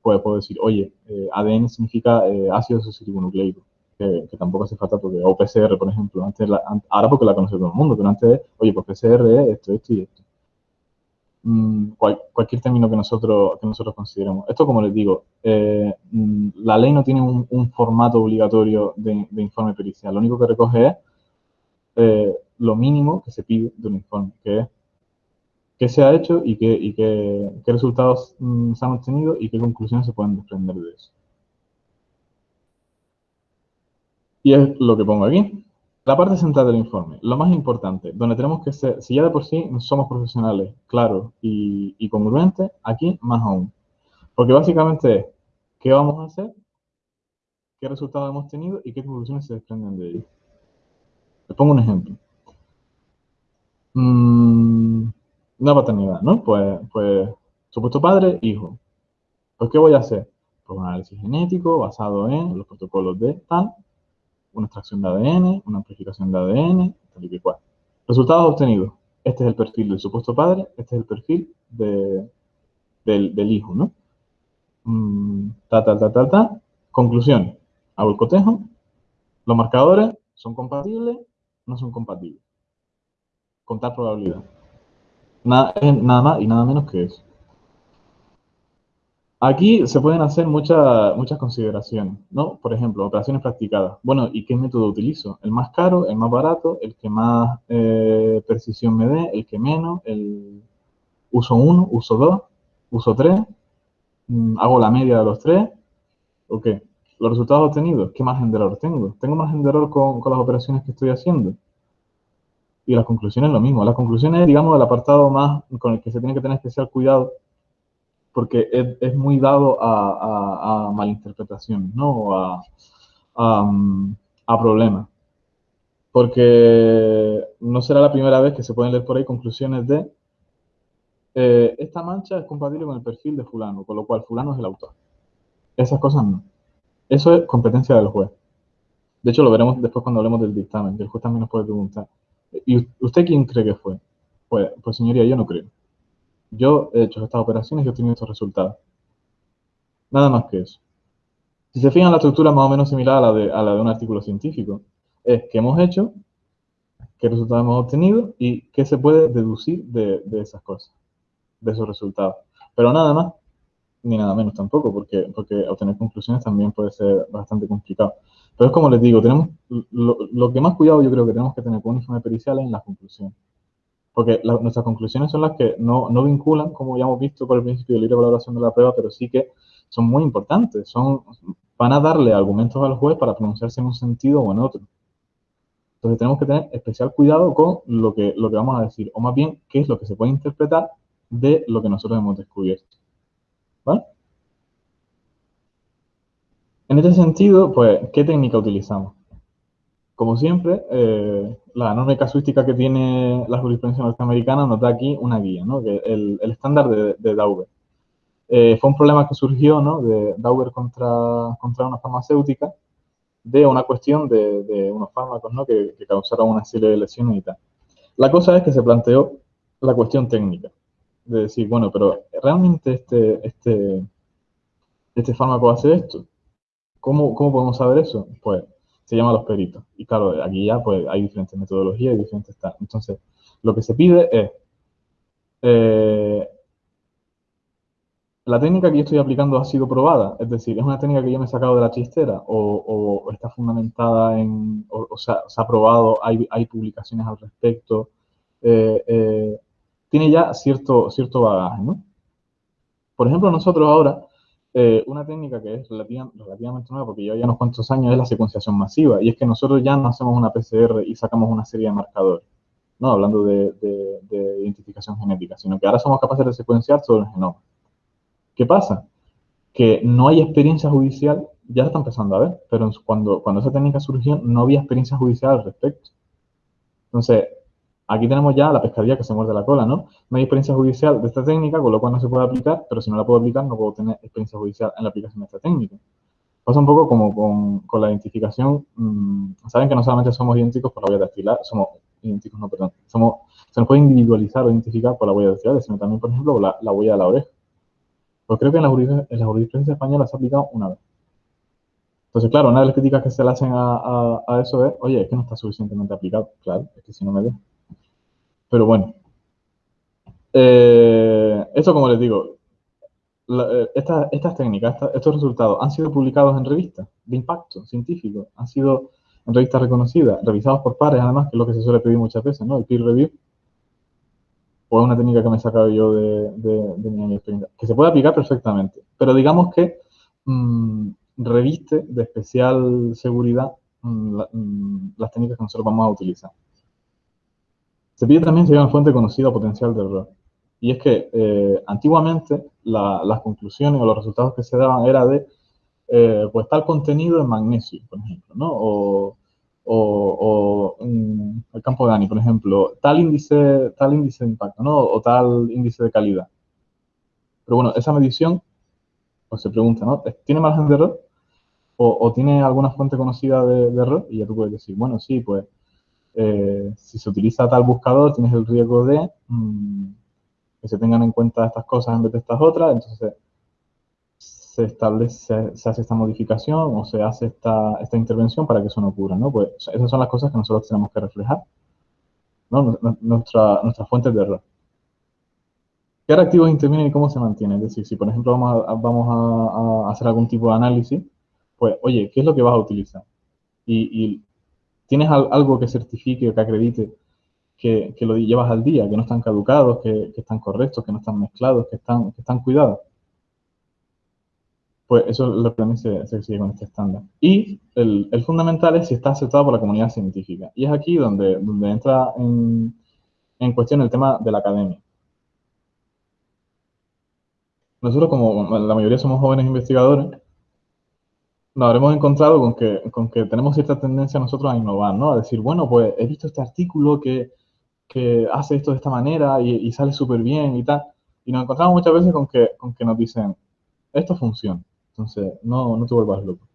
pues puedo decir, oye, ADN significa eh, ácido nucleico que, tampoco hace falta porque, o PCR, por ejemplo, antes ahora porque la conoce todo el mundo, pero antes, oye, pues PCR es esto, esto y esto. Mm, cualquier término que nosotros, que nosotros consideremos. Esto, como les digo, eh, mm, la ley no tiene un, formato obligatorio de, informe pericial. Lo único que recoge es eh, lo mínimo que se pide de un informe, que es qué se ha hecho y qué, y qué, qué resultados mm, se han obtenido y qué conclusiones se pueden desprender de eso. Y es lo que pongo aquí. La parte central del informe, lo más importante, donde tenemos que ser, si ya de por sí somos profesionales, claros y, y congruentes, aquí más aún. Porque básicamente es, ¿qué vamos a hacer? ¿Qué resultados hemos tenido y qué conclusiones se desprenden de ello? Les pongo un ejemplo. Mm, una paternidad, ¿no? Pues, pues, supuesto padre, hijo. Pues, ¿qué voy a hacer? Pues un análisis genético basado en los protocolos de tal, una extracción de ADN, una amplificación de ADN, tal y cual. Resultados obtenidos. Este es el perfil del supuesto padre, este es el perfil de, del, hijo, ¿no? Mm, ta, ta, ta, ta, ta. Conclusión. Hago el cotejo. Los marcadores son compatibles, no son compatibles. Contar probabilidad. Nada más y nada menos que eso. Aquí se pueden hacer muchas muchas consideraciones, ¿no? Por ejemplo, operaciones practicadas. Bueno, ¿y qué método utilizo? ¿El más caro, el más barato, el que más eh, precisión me dé, el que menos, el uso uno, uso dos, uso tres, mm, hago la media de los tres, ¿o qué? Los resultados obtenidos, ¿qué margen de error tengo? ¿Tengo margen de error con, con las operaciones que estoy haciendo? Y las conclusiones lo mismo. Las conclusiones, digamos, el apartado más con el que se tiene que tener especial cuidado porque es, muy dado a, a, malinterpretaciones, ¿no? A, a, problemas. Porque no será la primera vez que se pueden leer por ahí conclusiones de eh, esta mancha es compatible con el perfil de fulano, con lo cual fulano es el autor. Esas cosas no. Eso es competencia del juez. De hecho, lo veremos después cuando hablemos del dictamen, el juez también nos puede preguntar. ¿Y usted quién cree que fue? Pues, pues señoría, yo no creo. Yo he hecho estas operaciones y he obtenido estos resultados. Nada más que eso. Si se fijan, la estructura es más o menos similar a la de, un artículo científico. Es qué hemos hecho, qué resultados hemos obtenido y qué se puede deducir de, esas cosas, de esos resultados. Pero nada más, ni nada menos tampoco, porque, obtener conclusiones también puede ser bastante complicado. Pero es como les digo, tenemos lo, lo que más cuidado yo creo que tenemos que tener con un informe pericial es en las conclusiones porque nuestras conclusiones son las que no, no, vinculan, como ya hemos visto por el principio de libre valoración de la prueba, pero sí que son muy importantes, son, van a darle argumentos al juez para pronunciarse en un sentido o en otro. Entonces tenemos que tener especial cuidado con lo que, lo que vamos a decir, o más bien, qué es lo que se puede interpretar de lo que nosotros hemos descubierto. ¿Vale? En este sentido, pues, ¿qué técnica utilizamos? Como siempre, eh, la enorme casuística que tiene la jurisprudencia norteamericana nos da aquí una guía, ¿no? el, el estándar de, de Dauber. Eh, fue un problema que surgió, ¿no? De Dauber contra, contra una farmacéutica, de una cuestión de, de unos fármacos, ¿no? Que, que, causaron una serie de lesiones y tal. La cosa es que se planteó la cuestión técnica, de decir, bueno, pero ¿realmente este, este, este fármaco hace esto? ¿Cómo, ¿Cómo podemos saber eso? Pues se llama los peritos. Y claro, aquí ya pues hay diferentes metodologías y diferentes tal. Entonces, lo que se pide es, eh, la técnica que yo estoy aplicando ha sido probada, es decir, es una técnica que yo me he sacado de la chistera o, está fundamentada en, o, sea, se ha probado, hay, hay publicaciones al respecto, eh, eh, tiene ya cierto, cierto bagaje, ¿no? Por ejemplo, nosotros ahora, eh, una técnica que es relativamente nueva, porque lleva ya unos cuantos años, es la secuenciación masiva, y es que nosotros ya no hacemos una PCR y sacamos una serie de marcadores, ¿no? Hablando de, de identificación genética, sino que ahora somos capaces de secuenciar todo el genoma. ¿Qué pasa? Que no hay experiencia judicial, ya está empezando a ver, pero cuando, cuando esa técnica surgió no había experiencia judicial al respecto. Entonces, aquí tenemos ya la pescadilla que se muerde la cola, ¿no? No hay experiencia judicial de esta técnica, con lo cual no se puede aplicar, pero si no la puedo aplicar, no puedo tener experiencia judicial en la aplicación de esta técnica. Pasa un poco como con, con la identificación. Mmm, Saben que no solamente somos idénticos por la huella dactilar, somos idénticos, no, perdón, somos, se nos puede individualizar o identificar por la huella dactilar, sino también, por ejemplo, la, la huella de la oreja. Pues creo que en la, en la jurisprudencia española se ha aplicado una vez. Entonces, claro, una de las críticas que se le hacen a, a, a, eso es, oye, es que no está suficientemente aplicado. Claro, es que si no me dejo. Pero bueno. Eh, esto, como les digo, eh, esta, estas técnicas, estos resultados han sido publicados en revistas de impacto científico, han sido en revistas reconocidas, revisados por pares, además, que es lo que se suele pedir muchas veces, ¿no? El peer review. O es una técnica que me he sacado yo de, mi experiencia, que se puede aplicar perfectamente. Pero digamos que mmm, reviste de especial seguridad la, mmm, las técnicas que nosotros vamos a utilizar. Pide también haya una fuente conocida potencial de error. Y es que eh, antiguamente la, las conclusiones o los resultados que se daban era de, eh, pues tal contenido en magnesio, por ejemplo, ¿no? O, o, o el campo de Dani, por ejemplo, tal índice, tal índice de impacto, ¿no? O tal índice de calidad. Pero bueno, esa medición, pues se pregunta, ¿no? ¿Tiene margen de error? O, o tiene alguna fuente conocida de, de, error? Y ya tú puedes decir, bueno, sí, pues eh, si se utiliza tal buscador, tienes el riesgo de mmm, que se tengan en cuenta estas cosas en vez de estas otras, entonces se establece, se hace esta modificación o se hace esta, esta intervención para que eso no ocurra, ¿no? Pues esas son las cosas que nosotros tenemos que reflejar, ¿no? Nuestra, nuestras fuentes de error. ¿Qué reactivos intervienen y cómo se mantienen? Es decir, si por ejemplo vamos a, vamos a, a hacer algún tipo de análisis, pues, oye, ¿qué es lo que vas a utilizar? Y, y tienes algo que certifique o que acredite que, lo llevas al día, que no están caducados, que, están correctos, que no están mezclados, que están, cuidados. Pues eso es lo que también se, se sigue con este estándar. Y el, fundamental es si está aceptado por la comunidad científica. Y es aquí donde, entra en, en cuestión el tema de la academia. Nosotros, como la mayoría somos jóvenes investigadores, nos habremos encontrado con que, con que tenemos cierta tendencia nosotros a innovar, ¿no? A decir, bueno, pues he visto este artículo que, que hace esto de esta manera y, y sale súper bien y tal. Y nos encontramos muchas veces con que, con que nos dicen, esto funciona. Entonces, no, no te vuelvas loco.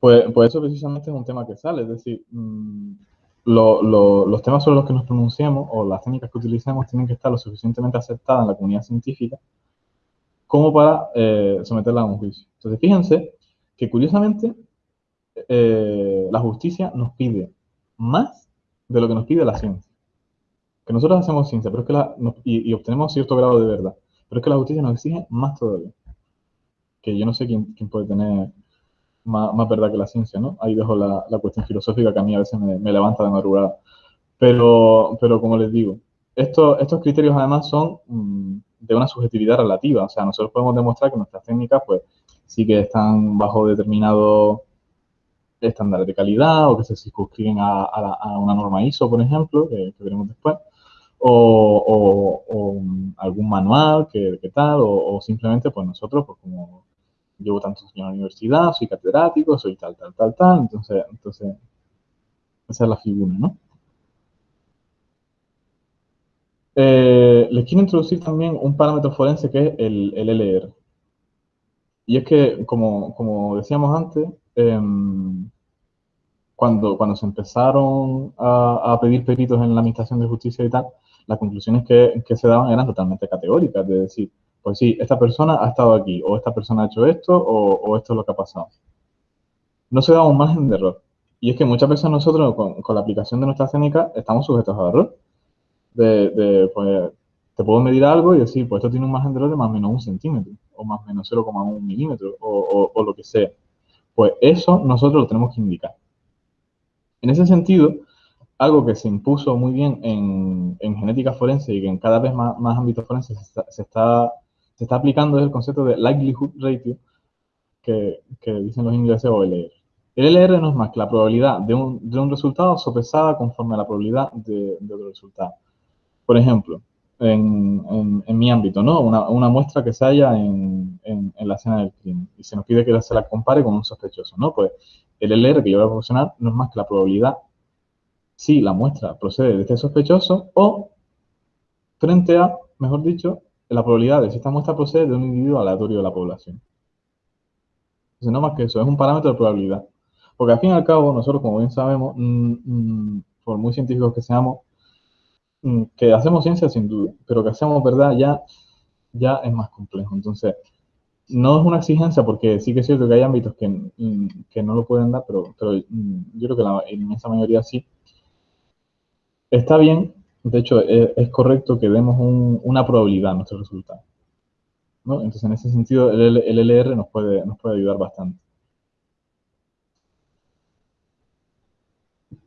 Pues, pues eso precisamente es un tema que sale, es decir, mmm, lo, lo, los temas sobre los que nos pronunciamos o las técnicas que utilicemos tienen que estar lo suficientemente aceptadas en la comunidad científica como para eh, someterla a un juicio. Entonces, fíjense que curiosamente eh, la justicia nos pide más de lo que nos pide la ciencia. Que nosotros hacemos ciencia pero es que la, nos, y, y, obtenemos cierto grado de verdad, pero es que la justicia nos exige más todavía. Que yo no sé quién, quién puede tener más, más, verdad que la ciencia, ¿no? Ahí dejo la, la, cuestión filosófica que a mí a veces me, me levanta de madrugada. Pero, pero como les digo, esto, estos criterios además son mmm, de una subjetividad relativa. O sea, nosotros podemos demostrar que nuestras técnicas, pues, sí que están bajo determinado estándar de calidad o que se circunscriben a, a, a una norma ISO, por ejemplo, que, que veremos después, o, o, o, algún manual, que, que tal, o, simplemente, pues nosotros, pues como llevo tantos años en la universidad, soy catedrático, soy tal, tal, tal, tal, entonces, entonces esa es la figura, ¿no? Eh, les quiero introducir también un parámetro forense que es el, el LR. Y es que, como, decíamos antes, eh, cuando, cuando se empezaron a, pedir peritos en la Administración de Justicia y tal, las conclusiones que, se daban eran totalmente categóricas, de decir, pues sí, esta persona ha estado aquí, o esta persona ha hecho esto, o, esto es lo que ha pasado. No se daba un margen de error. Y es que muchas veces nosotros, con, con la aplicación de nuestra técnica, estamos sujetos a error de, de, pues, te puedo medir algo y decir, pues esto tiene un margen de error de más o menos un centímetro, o más o menos 0,1 milímetro, o, o, lo que sea. Pues eso nosotros lo tenemos que indicar. En ese sentido, algo que se impuso muy bien en, genética forense y que en cada vez más, más ámbitos forenses se está, se está, aplicando es el concepto de likelihood ratio, que, dicen los ingleses o LR. El LR no es más que la probabilidad de un, de un resultado sopesada conforme a la probabilidad de, otro resultado. Por ejemplo, en, en, mi ámbito, ¿no? Una, una, muestra que se halla en, en, la escena del crimen y se nos pide que se la compare con un sospechoso, ¿no? Pues el LR que yo voy a proporcionar no es más que la probabilidad si la muestra procede de este sospechoso o frente a, mejor dicho, la probabilidad de si esta muestra procede de un individuo aleatorio de la población. Entonces, no más que eso, es un parámetro de probabilidad. Porque al fin y al cabo, nosotros, como bien sabemos, mm, mm, por muy científicos que seamos, que hacemos ciencia sin duda, pero que hacemos verdad ya, ya es más complejo. Entonces, no es una exigencia porque sí que es cierto que hay ámbitos que, no lo pueden dar, pero, pero yo creo que la inmensa mayoría sí. Está bien, de hecho, e, es, correcto que demos una probabilidad a nuestro resultado. Entonces, en ese sentido, el, LR nos puede, nos puede ayudar bastante.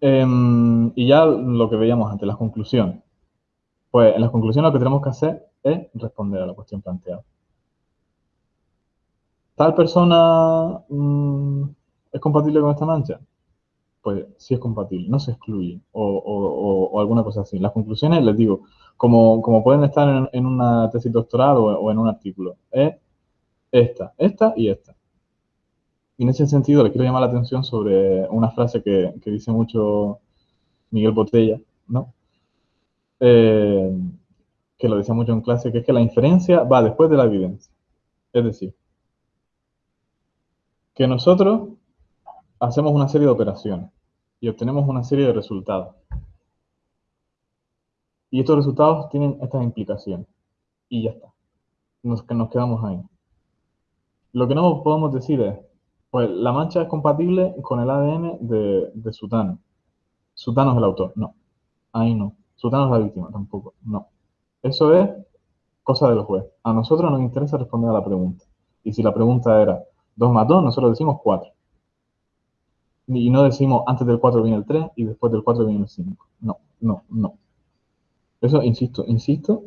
Em, y ya lo que veíamos ante las conclusiones. Pues en las conclusiones lo que tenemos que hacer es responder a la cuestión planteada. ¿Tal persona mm, es compatible con esta mancha? pues sí es compatible, no se excluye o, alguna cosa así. Las conclusiones, les digo, como, pueden estar en, una tesis doctoral o, en un artículo, es esta, esta y esta. Y en ese sentido les quiero llamar la atención sobre una frase que, dice mucho Miguel Botella, ¿no? Eh, que lo decía mucho en clase, que es que la inferencia va después de la evidencia. Es decir, que nosotros hacemos una serie de operaciones y obtenemos una serie de resultados. Y estos resultados tienen estas implicaciones. Y ya está. Nos, nos quedamos ahí. Lo que no podemos decir es, pues la mancha es compatible con el ADN de, de Sutano. Sutano es el autor. No. Ahí no. Sutano la víctima. Tampoco. No. Eso es cosa del juez. A nosotros nos interesa responder a la pregunta. Y si la pregunta era 2 más 2, nosotros decimos 4. Y no decimos antes del 4 viene el 3 y después del 4 viene el 5. No, no, no. Eso, insisto, insisto,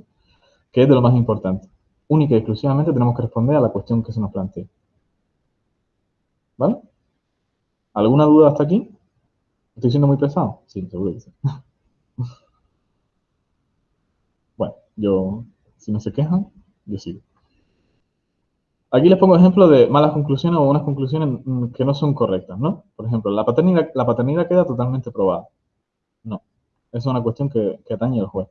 que es de lo más importante. Única y exclusivamente tenemos que responder a la cuestión que se nos plantea. ¿Vale? ¿Alguna duda hasta aquí? ¿Estoy siendo muy pesado? Sí, seguro que sí. [laughs] yo, si no se quejan, yo sigo. Aquí les pongo ejemplo de malas conclusiones o unas conclusiones que no son correctas, ¿no? Por ejemplo, la paternidad, la paternidad queda totalmente probada. No. es una cuestión que, atañe al juez.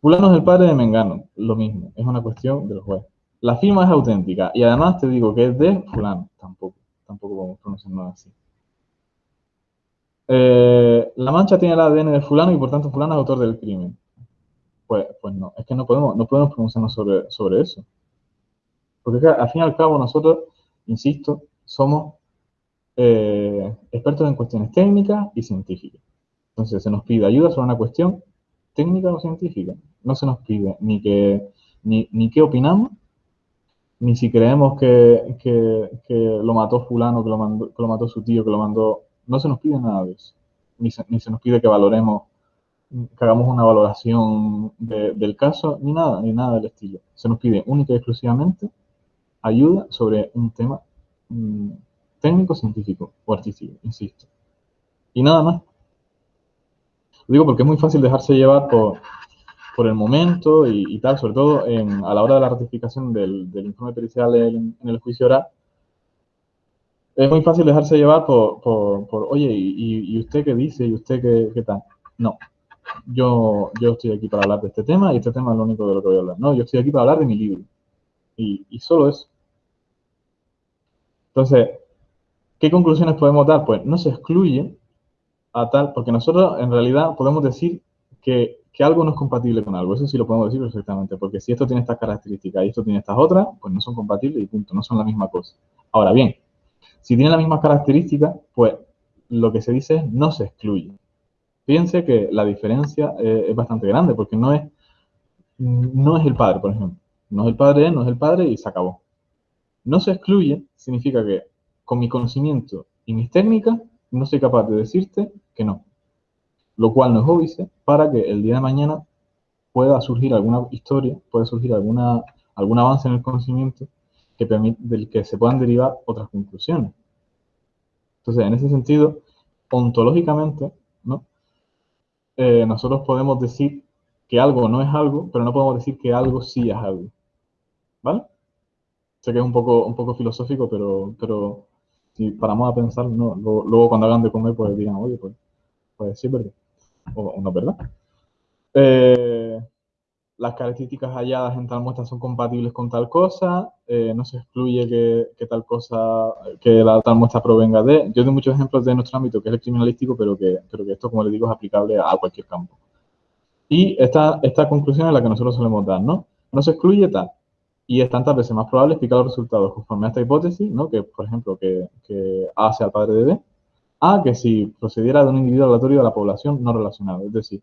Fulano es el padre de Mengano. Lo mismo. Es una cuestión del juez. La firma es auténtica. Y además te digo que es de fulano. Tampoco. Tampoco podemos pronunciarlo así. Eh, la mancha tiene el ADN de fulano y por tanto fulano es autor del crimen. Pues, pues no. Es que no podemos, no podemos pronunciarnos sobre, sobre eso. Porque al fin y al cabo nosotros, insisto, somos eh, expertos en cuestiones técnicas y científicas. Entonces se nos pide ayuda sobre una cuestión técnica o científica. No se nos pide ni que ni, qué opinamos, ni si creemos que, lo mató fulano, que lo, que lo mató su tío, que lo mandó. No se nos pide nada de eso. Ni se, ni se nos pide que valoremos, que hagamos una valoración del caso, ni nada, ni nada del estilo. Se nos pide única y exclusivamente ayuda sobre un tema mm, técnico, científico o artístico, insisto. Y nada más. Lo digo porque es muy fácil dejarse llevar por, por el momento y, tal, sobre todo a la hora de la ratificación del, informe pericial en, el juicio oral. Es muy fácil dejarse llevar por, por, oye, y, usted qué dice? ¿Y usted qué, qué tal? No, yo, yo estoy aquí para hablar de este tema y este tema es lo único de lo que voy a hablar. No, yo estoy aquí para hablar de mi libro. Y, solo eso. Entonces, ¿qué conclusiones podemos dar? Pues no se excluye a tal, porque nosotros en realidad podemos decir que, algo no es compatible con algo. Eso sí lo podemos decir perfectamente, porque si esto tiene estas características y esto tiene estas otras, pues no son compatibles y punto, no son la misma cosa. Ahora bien, si tienen las mismas características, pues lo que se dice es no se excluye. Fíjense que la diferencia eh, es bastante grande, porque no es, no es el padre, por ejemplo. No es el padre, no es el padre y se acabó. No se excluye significa que con mi conocimiento y mis técnicas no soy capaz de decirte que no. lo cual no es óbice, para que el día de mañana pueda surgir alguna historia, puede surgir alguna, algún avance en el conocimiento que permite, del que se puedan derivar otras conclusiones. Entonces, en ese sentido, ontológicamente. Eh, nosotros podemos decir que algo no es algo, pero no podemos decir que algo sí es algo. ¿Vale? Sé que es un poco, un poco filosófico, pero, pero si paramos a pensar, no, luego, cuando hagan de comer, pues digan, oye, pues, pues sí verdad. O, no verdad. Eh, las características halladas en tal muestra son compatibles con tal cosa, eh, no se excluye que, tal cosa, que la tal muestra provenga de. Yo tengo muchos ejemplos de nuestro ámbito, que es el criminalístico, pero que, pero que esto, como les digo, es aplicable a cualquier campo. Y esta, esta conclusión es la que nosotros solemos dar, ¿no? No se excluye tal. Y es tantas veces más probable explicar los resultados conforme a esta hipótesis, ¿no? Que, por ejemplo, que, que A sea padre de B, a que si procediera de un individuo aleatorio de la población no relacionado. Es decir,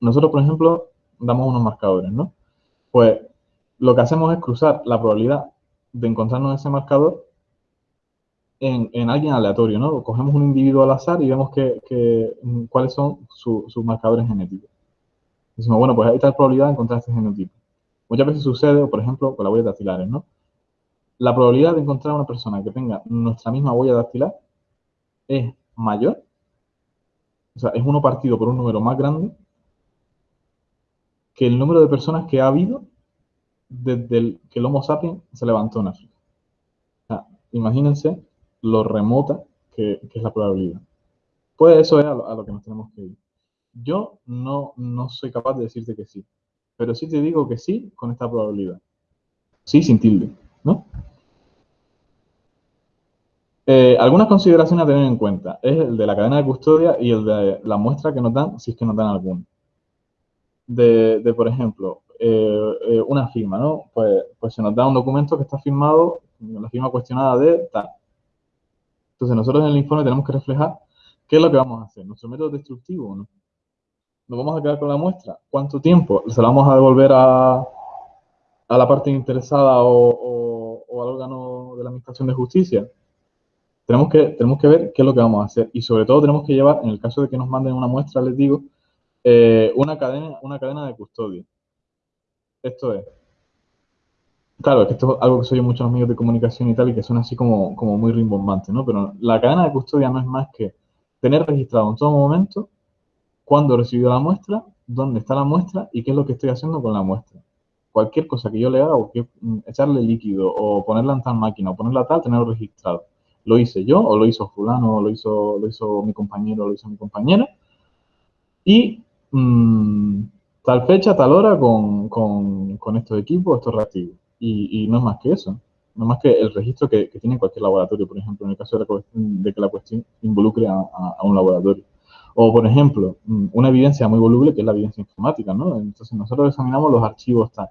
nosotros, por ejemplo, damos unos marcadores, ¿no? Pues lo que hacemos es cruzar la probabilidad de encontrarnos ese marcador en, alguien aleatorio, ¿no? Cogemos un individuo al azar y vemos que, cuáles son sus marcadores genéticos. Decimos, bueno, pues está la probabilidad de encontrar este genotipo. Muchas veces sucede, por ejemplo, con las huellas dactilares, ¿no? La probabilidad de encontrar una persona que tenga nuestra misma huella dactilar es mayor, o sea, es uno partido por un número más grande que el número de personas que ha habido desde que el Homo sapiens se levantó en África. imagínense lo remota que, es la probabilidad. Pues eso es a lo, que nos tenemos que ir. Yo no, no soy capaz de decirte que sí, pero sí te digo que sí con esta probabilidad. Sí, sin tilde, ¿no? Eh, algunas consideraciones a tener en cuenta es el de la cadena de custodia y el de la muestra que nos dan, si es que nos dan alguna de, por ejemplo, eh, eh, una firma, ¿no? Pues, pues se nos da un documento que está firmado, la firma cuestionada de tal. Entonces nosotros en el informe tenemos que reflejar qué es lo que vamos a hacer, nuestro método destructivo o no. ¿Nos vamos a quedar con la muestra? ¿Cuánto tiempo? ¿Se la vamos a devolver a, a la parte interesada o, o, al órgano de la Administración de Justicia? Tenemos que, tenemos que ver qué es lo que vamos a hacer y sobre todo tenemos que llevar, en el caso de que nos manden una muestra, les digo, eh, una, cadena, una cadena de custodia. Esto es. Claro, es que esto es algo que soy en muchos medios de comunicación y tal, y que suena así como, como muy rimbombante, ¿no? Pero la cadena de custodia no es más que tener registrado en todo momento cuándo he recibido la muestra, dónde está la muestra y qué es lo que estoy haciendo con la muestra. Cualquier cosa que yo le haga, o que, mm, echarle líquido, o ponerla en tal máquina, o ponerla tal, tenerlo registrado. Lo hice yo, o lo hizo fulano, o lo hizo, lo hizo mi compañero, o lo hizo mi compañera. Y Mm, tal fecha, tal hora con, con, estos equipos, estos reactivos. Y, no es más que eso. No es más que el registro que, tiene cualquier laboratorio, por ejemplo, en el caso de, que la cuestión involucre a, un laboratorio. O, por ejemplo, mm, una evidencia muy voluble que es la evidencia informática, ¿no? Entonces, nosotros examinamos los archivos tal.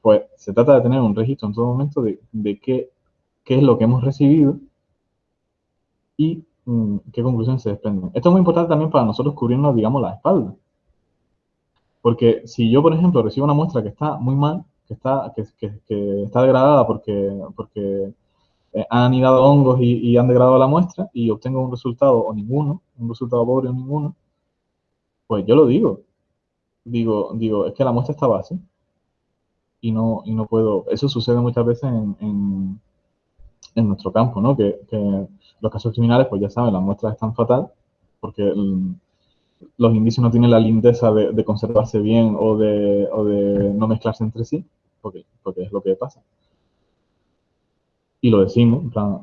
Pues se trata de tener un registro en todo momento de, de qué, qué es lo que hemos recibido y mm, qué conclusiones se desprenden. Esto es muy importante también para nosotros cubrirnos, digamos, la espalda. Porque si yo, por ejemplo, recibo una muestra que está muy mal, que está, que, está degradada porque, porque eh, han anidado hongos y, han degradado la muestra y obtengo un resultado o ninguno, un resultado pobre o ninguno, pues yo lo digo. Digo, digo, es que la muestra está base y no, y no puedo. Eso sucede muchas veces en, en, nuestro campo, ¿no? Que, que, los casos criminales, pues ya saben, las muestras están fatal porque los indicios no tienen la lindeza de, conservarse bien o de, de, no mezclarse entre sí, porque, porque es lo que pasa. Y lo decimos, en plan,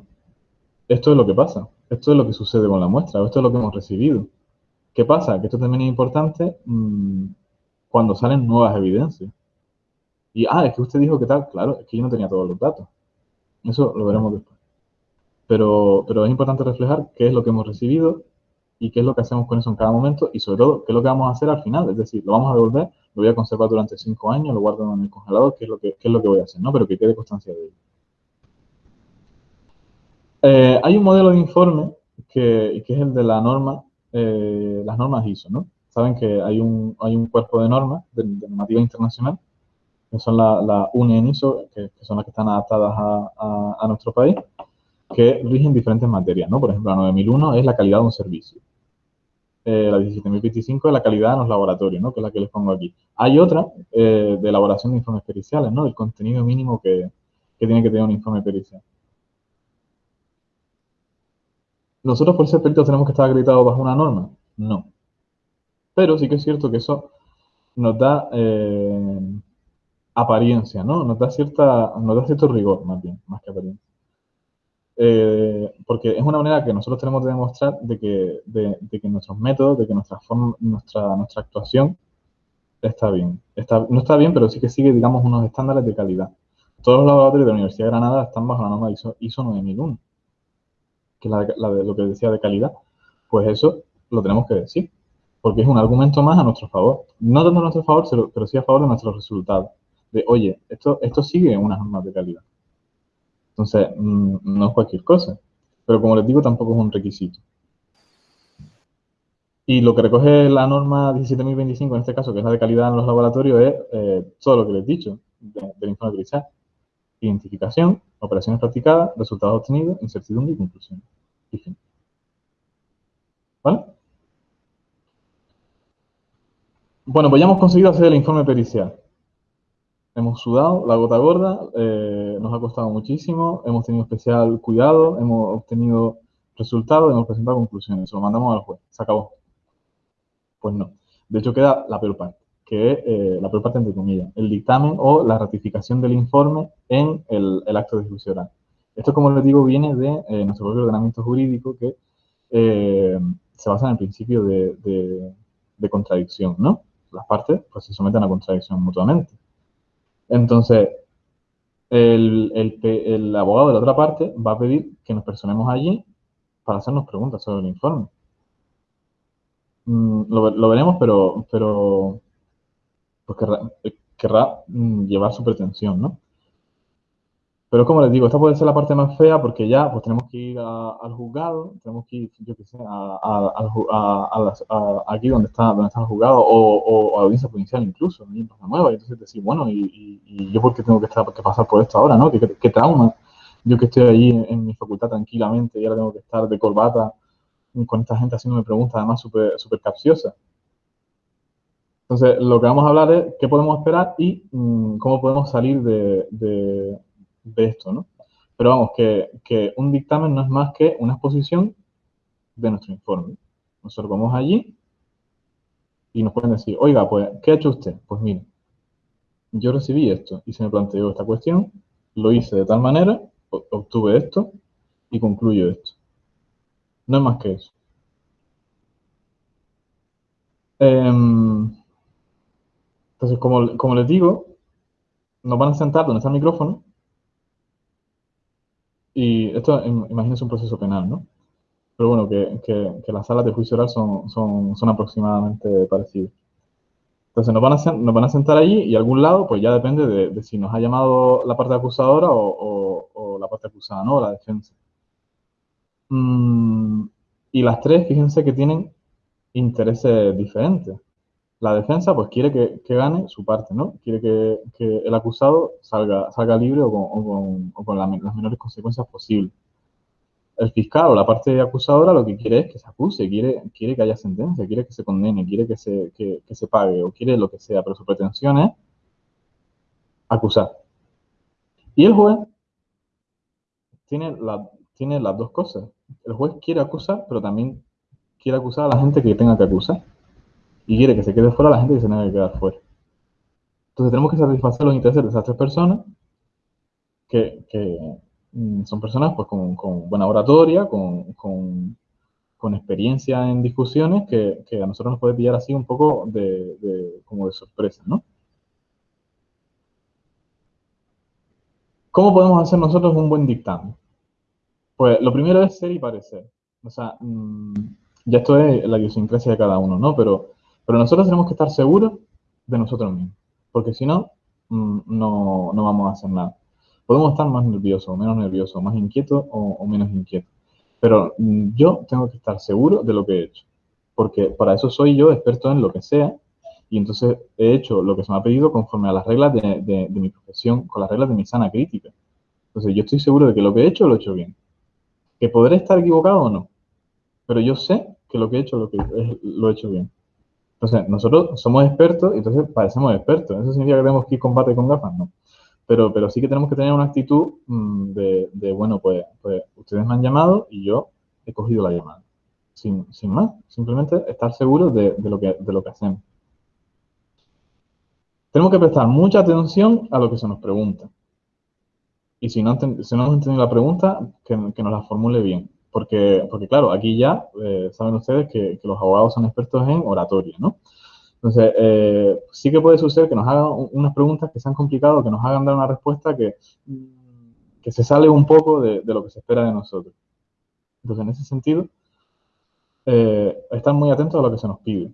esto es lo que pasa, esto es lo que sucede con la muestra, esto es lo que hemos recibido. ¿Qué pasa? Que esto también es importante mm, cuando salen nuevas evidencias. Y, ah, es que usted dijo que tal, claro, es que yo no tenía todos los datos. Eso lo veremos después. Pero, pero es importante reflejar qué es lo que hemos recibido y qué es lo que hacemos con eso en cada momento y sobre todo qué es lo que vamos a hacer al final. Es decir, lo vamos a devolver, lo voy a conservar durante cinco años, lo guardo en el congelador, qué es lo que, es lo que voy a hacer, ¿no? Pero que quede constancia de ello. Eh, hay un modelo de informe que, es el de la norma, eh, las normas ISO, ¿no? Saben que hay un, hay un cuerpo de normas de, normativa internacional, que son la, la UNE ISO, que, son las que están adaptadas a, a nuestro país, que rigen diferentes materias, ¿no? Por ejemplo, la 9001 es la calidad de un servicio. Eh, la 17025 es la calidad en los laboratorios, ¿no? que es la que les pongo aquí. Hay otra eh, de elaboración de informes periciales, ¿no? el contenido mínimo que, tiene que tener un informe pericial. ¿Nosotros por ser peritos tenemos que estar acreditados bajo una norma? No. Pero sí que es cierto que eso nos da eh, apariencia, ¿no? Nos da, cierta, nos da cierto rigor, más bien, más que apariencia. Eh, porque es una manera que nosotros tenemos de demostrar de que, de, que nuestros métodos, de que nuestra, forma, nuestra, actuación está bien. No está bien, pero sí que sigue, digamos, unos estándares de calidad. Todos los laboratorios de la Universidad de Granada están bajo la norma ISO, ISO 9001, que es la la de lo que decía de calidad. Pues eso lo tenemos que decir, porque es un argumento más a nuestro favor. No tanto a nuestro favor, pero sí a favor de nuestros resultados. De, oye, esto, esto sigue unas normas de calidad. Entonces, mm, no es cualquier cosa. Pero como les digo, tampoco es un requisito. Y lo que recoge la norma 17.025, en este caso, que es la de calidad en los laboratorios, es eh, todo lo que les he dicho del informe de Identificación, operaciones practicadas, resultados obtenidos, incertidumbre y conclusión. Y fin. ¿Vale? Bueno, pues ya hemos conseguido hacer el informe pericial. Hemos sudado la gota gorda, eh, nos ha costado muchísimo, hemos tenido especial cuidado, hemos obtenido resultados, hemos presentado conclusiones, lo mandamos al juez, se acabó. Pues no. De hecho, queda la peor parte, que es eh, la peor parte entre comillas, el dictamen o la ratificación del informe en el, acto de juicio oral. Esto, como les digo, viene de eh, nuestro propio ordenamiento jurídico que se basa en el principio de, de contradicción, ¿no? Las partes pues, se someten a contradicción mutuamente. Entonces, el, abogado de la otra parte va a pedir que nos personemos allí para hacernos preguntas sobre el informe. Mm, lo, veremos, pero, pero pues querrá, mm, llevar su pretensión, ¿no? Pero como les digo, esta puede ser la parte más fea porque ya pues tenemos que ir al juzgado, tenemos que ir, yo qué sé, a, aquí donde está, donde está el juzgado o, a la audiencia provincial incluso, en Plaza Nueva, y entonces decir, bueno, y, yo por qué tengo que, estar, que pasar por esto ahora, ¿no? ¿Qué, trauma? Yo que estoy allí en, mi facultad tranquilamente y ahora tengo que estar de corbata con esta gente haciéndome preguntas además súper super capciosas. Entonces, lo que vamos a hablar es qué podemos esperar y mm, cómo podemos salir de esto, ¿no? Pero vamos, que, un dictamen no es más que una exposición de nuestro informe. Nosotros vamos allí y nos pueden decir, oiga, pues, ¿qué ha hecho usted? Pues mire, yo recibí esto y se me planteó esta cuestión, lo hice de tal manera, obtuve esto y concluyo esto. No es más que eso. Em, entonces, como, como les digo, nos van a sentar donde está el micrófono y esto, imagínense un proceso penal, ¿no? Pero bueno, que, que, las salas de juicio oral son, son, son aproximadamente parecidas. Entonces nos van, a, nos van a sentar allí y algún lado, pues ya depende de, si nos ha llamado la parte acusadora o, o, la parte acusada, ¿no? La defensa. Mm, y las tres, fíjense que tienen intereses diferentes la defensa pues quiere que, gane su parte, ¿no? Quiere que, el acusado salga, salga libre o con, las menores consecuencias posibles. El fiscal o la parte acusadora lo que quiere es que se acuse, quiere, quiere que haya sentencia, quiere que se condene, quiere que se, se pague o quiere lo que sea, pero su pretensión es acusar. Y el juez tiene, tiene las dos cosas. El juez quiere acusar, pero también quiere acusar a la gente que tenga que acusar y quiere que se quede fuera la gente que se tenga que quedar fuera. Entonces tenemos que satisfacer los intereses de esas tres personas, que, mm, son personas pues, con, buena oratoria, con, experiencia en discusiones, que, a nosotros nos puede pillar así un poco de, como de sorpresa, ¿no? ¿Cómo podemos hacer nosotros un buen dictamen? Pues lo primero es ser y parecer. O sea, mm, ya esto es la idiosincrasia de cada uno, ¿no? Pero pero nosotros tenemos que estar seguros de nosotros mismos, porque si no, mm, no, no vamos a hacer nada. Podemos estar más nerviosos, menos nerviosos, más inquietos o, menos inquietos. Pero mm, yo tengo que estar seguro de lo que he hecho, porque para eso soy yo experto en lo que sea, y entonces he hecho lo que se me ha pedido conforme a las reglas de, de, mi profesión, con las reglas de mi sana crítica. Entonces yo estoy seguro de que lo que he hecho lo he hecho bien. Que podré estar equivocado o no, pero yo sé que lo que he hecho lo, que lo he hecho bien. Entonces, nosotros somos expertos entonces parecemos expertos. ¿Eso significa que tenemos que ir combate con gafas? No. Pero, pero sí que tenemos que tener una actitud mm, de, bueno, pues, pues, ustedes me han llamado y yo he cogido la llamada. Sin, más, simplemente estar seguros de, lo que, de lo que hacemos. Tenemos que prestar mucha atención a lo que se nos pregunta. Y si no, si no hemos entendido la pregunta, que, que nos la formule bien. Porque, porque claro, aquí ya eh, saben ustedes que, los abogados son expertos en oratoria, ¿no? Entonces, eh, sí que puede suceder que nos hagan unas preguntas que sean complicadas, que nos hagan dar una respuesta que, que se sale un poco de, lo que se espera de nosotros. Entonces, en ese sentido, eh, estar muy atentos a lo que se nos pide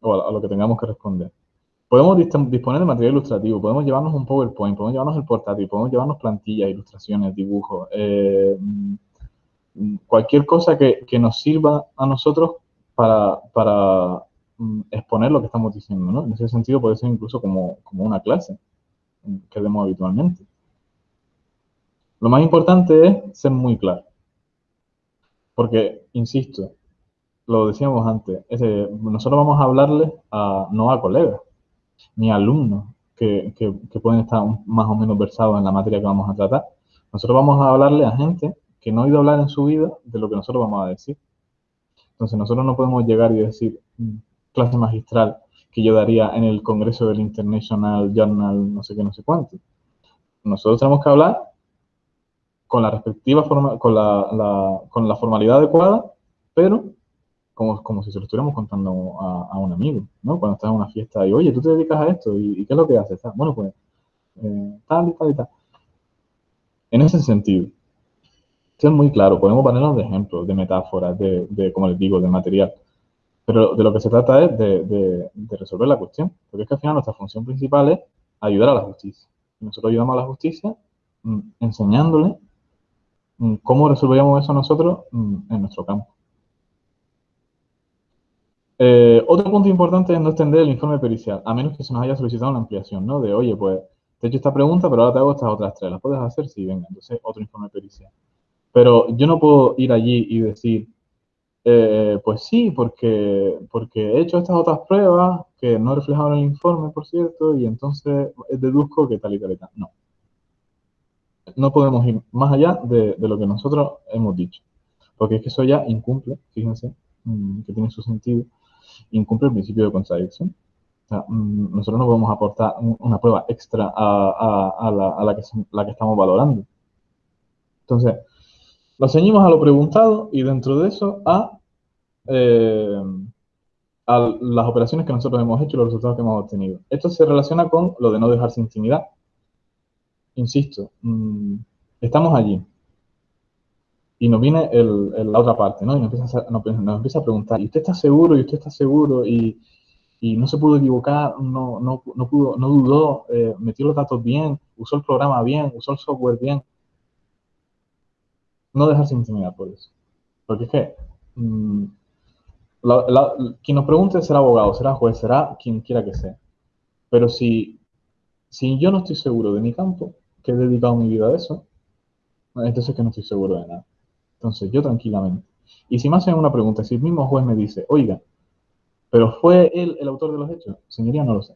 o a, lo que tengamos que responder. Podemos disponer de material ilustrativo, podemos llevarnos un PowerPoint, podemos llevarnos el portátil, podemos llevarnos plantillas, ilustraciones, dibujos, eh, cualquier cosa que, nos sirva a nosotros para, mm, exponer lo que estamos diciendo, ¿no? En ese sentido puede ser incluso como, una clase que demos habitualmente. Lo más importante es ser muy claro. Porque, insisto, lo decíamos antes, nosotros vamos a hablarles a, no a colegas, ni a alumnos que, que, pueden estar más o menos versados en la materia que vamos a tratar. Nosotros vamos a hablarle a gente que no ha oído hablar en su vida de lo que nosotros vamos a decir. Entonces nosotros no podemos llegar y decir mm, clase magistral que yo daría en el Congreso del International Journal, no sé qué, no sé cuánto. Nosotros tenemos que hablar con la respectiva forma, con la, con la formalidad adecuada, pero como, como si se lo estuviéramos contando a, un amigo, ¿no? Cuando estás en una fiesta y, oye, tú te dedicas a esto, ¿y, qué es lo que haces? Bueno, pues, eh, tal y tal y tal. En ese sentido, esto es muy claro, podemos ponernos de ejemplos, de metáforas, de, como les digo, de material. Pero de lo que se trata es de, resolver la cuestión. Porque es que al final nuestra función principal es ayudar a la justicia. Nosotros ayudamos a la justicia mm, enseñándole mm, cómo resolveríamos eso nosotros mm, en nuestro campo. Eh, otro punto importante es no extender el informe pericial, a menos que se nos haya solicitado una ampliación, ¿no? De, oye, pues, te he hecho esta pregunta, pero ahora te hago estas otras tres. ¿Las puedes hacer? Sí, venga. Entonces, otro informe pericial. Pero yo no puedo ir allí y decir, eh, pues sí, porque, porque he hecho estas otras pruebas que no en el informe, por cierto, y entonces deduzco que tal y tal y tal. No. No podemos ir más allá de, lo que nosotros hemos dicho. Porque es que eso ya incumple, fíjense, mm, que tiene su sentido, incumple el principio de contradicción. O sea, mm, nosotros no podemos aportar una prueba extra a, la, que, la que estamos valorando. Entonces, lo ceñimos a lo preguntado y dentro de eso a, eh, a las operaciones que nosotros hemos hecho y los resultados que hemos obtenido. Esto se relaciona con lo de no dejarse intimidar. Insisto, mm, estamos allí y nos viene la otra parte, ¿no? Y nos empieza, a, preguntar, ¿y usted está seguro? ¿Y usted está seguro? Y, y no se pudo equivocar, no, no, no, pudo, no dudó, eh, metió los datos bien, usó el programa bien, usó el software bien no dejarse intimidar por eso. Porque es que mm, quien nos pregunte será abogado, será juez, será quien quiera que sea. Pero si, si yo no estoy seguro de mi campo, que he dedicado mi vida a eso, entonces es que no estoy seguro de nada. Entonces yo tranquilamente. Y si me hacen una pregunta, si el mismo juez me dice, oiga, pero fue él el autor de los hechos, señoría, no lo sé.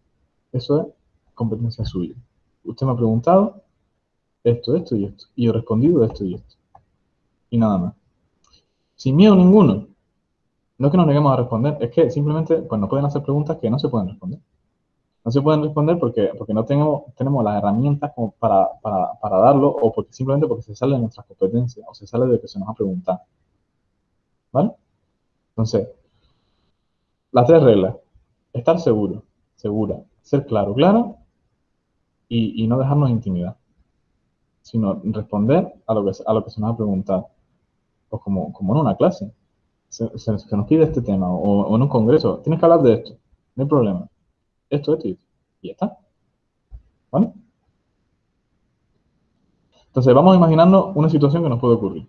Eso es competencia suya. Usted me ha preguntado esto, esto y esto. Y yo he respondido esto y esto y nada más. Sin miedo ninguno. No es que nos neguemos a responder, es que simplemente pues, nos pueden hacer preguntas que no se pueden responder. No se pueden responder porque, porque no tenemos, tenemos las herramientas como para, para, darlo o porque simplemente porque se sale de nuestras competencias o se sale de lo que se nos ha preguntado. ¿Vale? Entonces, las tres reglas. Estar seguro, segura, ser claro, claro y, y no dejarnos intimidar, sino responder a lo que, a lo que se nos ha preguntado pues como, como en una clase. Se, nos pide este tema o, en un congreso, tienes que hablar de esto, no hay problema. Esto, esto y esto. Y ya está. ¿Vale? Entonces, vamos a imaginarnos una situación que nos puede ocurrir.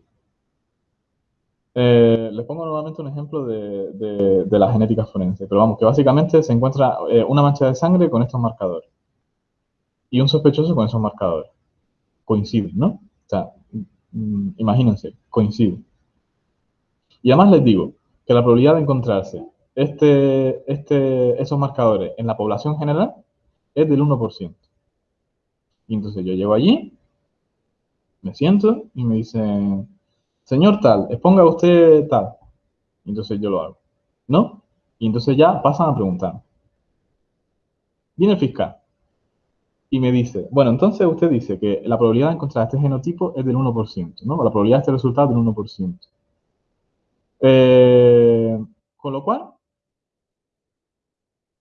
Eh, les pongo nuevamente un ejemplo de, de, la genética forense, pero vamos, que básicamente se encuentra eh, una mancha de sangre con estos marcadores y un sospechoso con esos marcadores. Coinciden, ¿no? O sea, mm, imagínense, coinciden. Y además les digo, que la probabilidad de encontrarse este, este, esos marcadores en la población general es del 1%. Y entonces yo llego allí, me siento y me dicen, señor tal, exponga usted tal. Y entonces yo lo hago. ¿No? Y entonces ya pasan a preguntar. Viene el fiscal y me dice, bueno, entonces usted dice que la probabilidad de encontrar este genotipo es del 1%, ¿no? La probabilidad de este resultado es del 1%. Eh, con lo cual,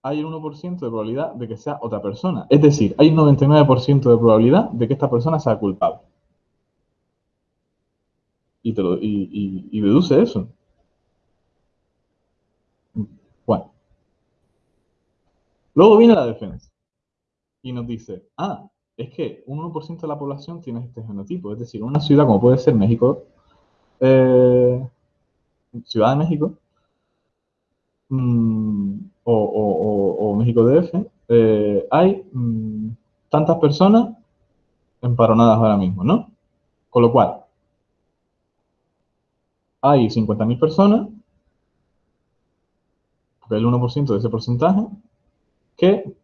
hay un 1% de probabilidad de que sea otra persona. Es decir, hay un 99% de probabilidad de que esta persona sea culpable. Y, deduce eso. Bueno. Luego viene la defensa y nos dice, ah, es que un 1% de la población tiene este genotipo. Es decir, una ciudad como puede ser México, eh, Ciudad de México, mm, o, México DF, eh, hay mm, tantas personas emparonadas ahora mismo, ¿no? Con lo cual, hay 50.000 personas, el 1% de ese porcentaje, que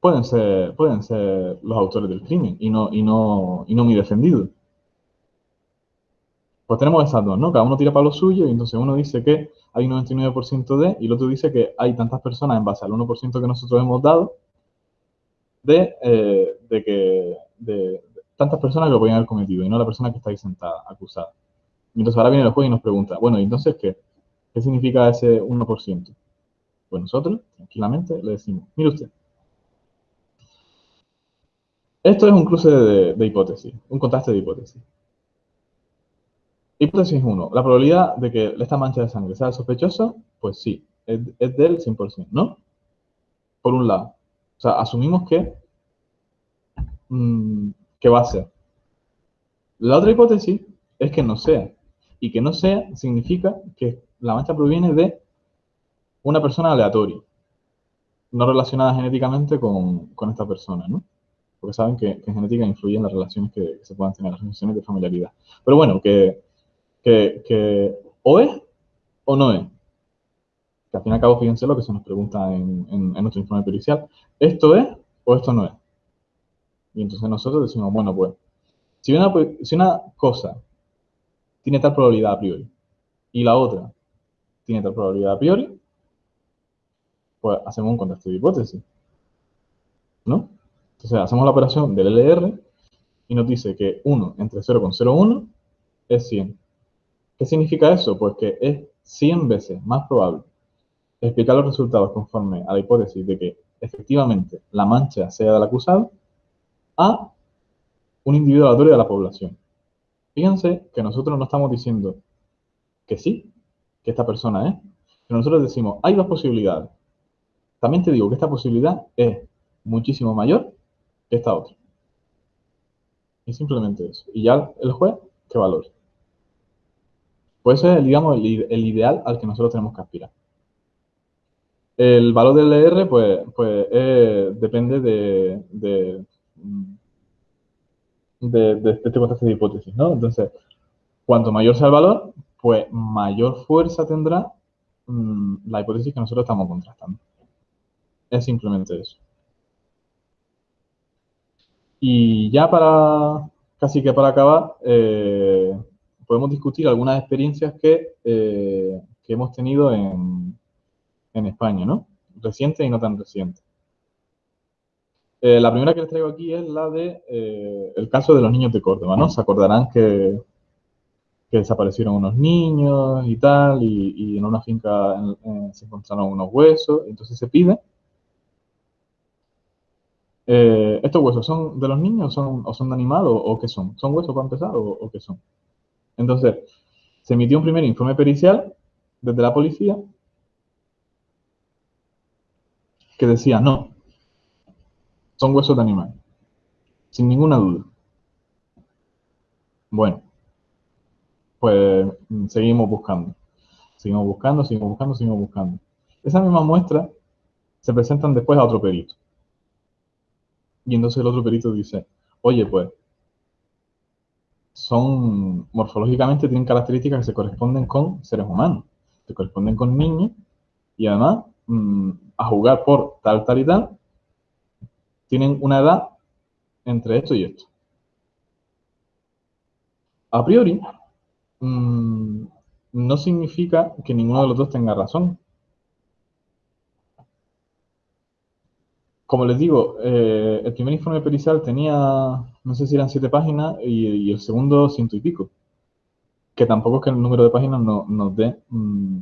pueden ser, pueden ser los autores del crimen y no, y no, y no mi defendido. Pues tenemos esas dos, ¿no? Cada uno tira para lo suyo y entonces uno dice que hay un 99% de y el otro dice que hay tantas personas en base al 1% que nosotros hemos dado de, eh, de que de, tantas personas lo podían haber cometido y no la persona que está ahí sentada, acusada. Y entonces ahora viene el juez y nos pregunta, bueno, ¿y entonces qué? ¿Qué significa ese 1%? Pues nosotros, tranquilamente, le decimos, mire usted, esto es un cruce de, hipótesis, un contraste de hipótesis. Hipótesis 1. La probabilidad de que esta mancha de sangre sea sospechosa, pues sí, es, del 100%, ¿no? Por un lado. O sea, asumimos que, mm, que va a ser. La otra hipótesis es que no sea. Y que no sea significa que la mancha proviene de una persona aleatoria, no relacionada genéticamente con, con esta persona, ¿no? porque saben que, en genética influyen las relaciones que, se puedan tener, las relaciones de familiaridad. Pero bueno, que, que, o es o no es. Que al fin y al cabo, fíjense lo que se nos pregunta en, nuestro informe pericial. ¿Esto es o esto no es? Y entonces nosotros decimos, bueno, pues, si una, si una cosa tiene tal probabilidad a priori y la otra tiene tal probabilidad a priori, pues hacemos un contraste de hipótesis. ¿No? Entonces hacemos la operación del LR y nos dice que 1 entre 0,01 es 100. ¿Qué significa eso? Pues que es 100 veces más probable explicar los resultados conforme a la hipótesis de que efectivamente la mancha sea del acusado a un individuo aleatorio de la población. Fíjense que nosotros no estamos diciendo que sí, que esta persona es, pero nosotros decimos, hay dos posibilidades. También te digo que esta posibilidad es muchísimo mayor esta otra. Y simplemente eso. Y ya el juez, ¿qué valor? Pues ese es, digamos, el, ideal al que nosotros tenemos que aspirar. El valor del LR, pues, pues depende de, de, de, este contraste de hipótesis, ¿no? Entonces, cuanto mayor sea el valor, pues mayor fuerza tendrá mm, la hipótesis que nosotros estamos contrastando. Es simplemente eso. Y ya para, casi que para acabar, eh, podemos discutir algunas experiencias que, eh, que hemos tenido en, en, España, ¿no? Recientes y no tan recientes. Eh, la primera que les traigo aquí es la de el caso de los niños de Córdoba, ¿no? Se acordarán que, que desaparecieron unos niños y tal, y, en una finca se encontraron unos huesos, entonces se pide eh, ¿Estos huesos son de los niños son, o son de animal o, qué son? ¿Son huesos para empezar o, qué son? Entonces, se emitió un primer informe pericial desde la policía que decía, no, son huesos de animal, sin ninguna duda. Bueno, pues mm, seguimos buscando, seguimos buscando, seguimos buscando, seguimos buscando. Esa misma muestra se presentan después a otro perito. Y entonces el otro perito dice, oye, pues, son, morfológicamente tienen características que se corresponden con seres humanos. se corresponden con niños y además mm, a jugar por tal, tal y tal, tienen una edad entre esto y esto. A priori, mm, no significa que ninguno de los dos tenga razón. Como les digo, eh, el primer informe pericial tenía, no sé si eran siete páginas y, el segundo ciento y pico. Que tampoco es que el número de páginas nos dé mm,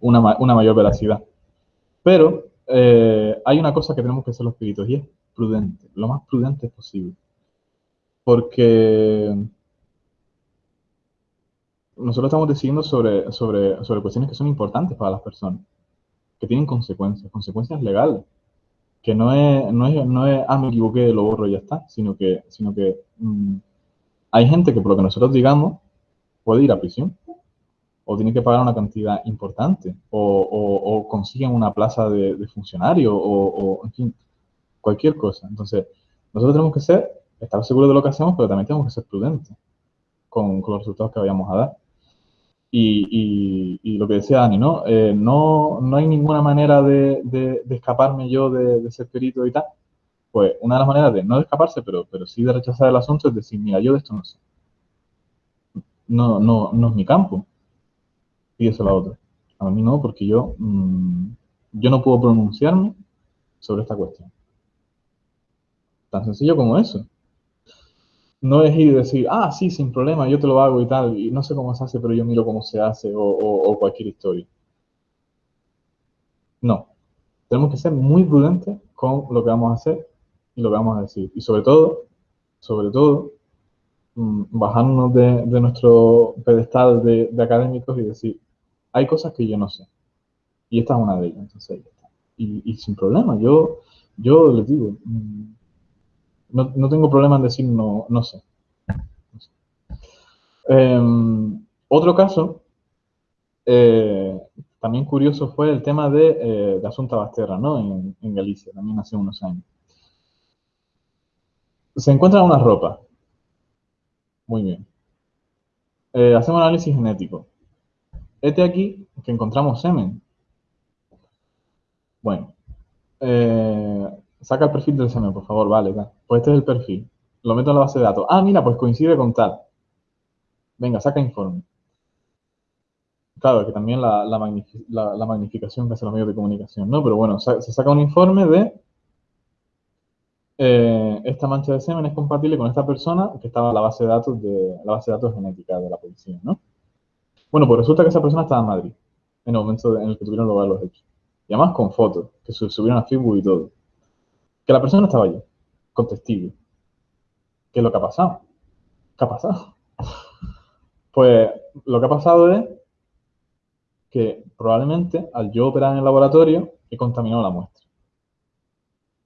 una, una, mayor veracidad. Pero eh, hay una cosa que tenemos que hacer los peritos y es prudente, lo más prudente posible. Porque nosotros estamos decidiendo sobre, sobre, sobre cuestiones que son importantes para las personas, que tienen consecuencias, consecuencias legales, que no es, no es, no es ah, me equivoqué, lo borro y ya está, sino que, sino que mm, hay gente que por lo que nosotros digamos puede ir a prisión, o tiene que pagar una cantidad importante, o, o, consiguen una plaza de, funcionario, o, en fin, cualquier cosa. Entonces, nosotros tenemos que ser, estar seguros de lo que hacemos, pero también tenemos que ser prudentes con, con los resultados que vayamos a dar. Y, lo que decía Dani, ¿no? Eh, no, no hay ninguna manera de, de, escaparme yo de, ser perito y tal. Pues una de las maneras de no de escaparse, pero, pero sí de rechazar el asunto es decir, mira, yo de esto no sé. No, no, no es mi campo. Y eso a la otra. A mí no, porque yo, mm, yo no puedo pronunciarme sobre esta cuestión. Tan sencillo como eso no es ir decir, ah, sí, sin problema, yo te lo hago y tal, y no sé cómo se hace, pero yo miro cómo se hace, o, cualquier historia. No. Tenemos que ser muy prudentes con lo que vamos a hacer y lo que vamos a decir. Y sobre todo, sobre todo, mm, bajarnos de, nuestro pedestal de, académicos y decir, hay cosas que yo no sé. Y esta es una de ellas, entonces Y, y sin problema, yo, yo les digo, mm, no, tengo problema en decir no, no sé. Em, otro caso, eh, también curioso, fue el tema de, eh, de Asunta Basterra, ¿no? En, Galicia, también hace unos años. Se encuentra una ropa. Muy bien. Eh, hacemos análisis genético. Este aquí, que encontramos semen. Bueno, eh, saca el perfil del semen, por favor, vale, Pues este es el perfil. Lo meto en la base de datos. Ah, mira, pues coincide con tal. Venga, saca informe. Claro, que también la, la, magnificación que hace los medios de comunicación, ¿no? Pero bueno, se saca un informe de eh, esta mancha de semen es compatible con esta persona que estaba en la base de datos de la base de datos genética de la policía, ¿no? Bueno, pues resulta que esa persona estaba en Madrid en el momento en el que tuvieron lugar los hechos. Y además con fotos, que subieron a Facebook y todo que la persona estaba allí, con testigo. ¿Qué es lo que ha pasado? ¿Qué ha pasado? [laughs] Pues lo que ha pasado es que probablemente al yo operar en el laboratorio he contaminado la muestra.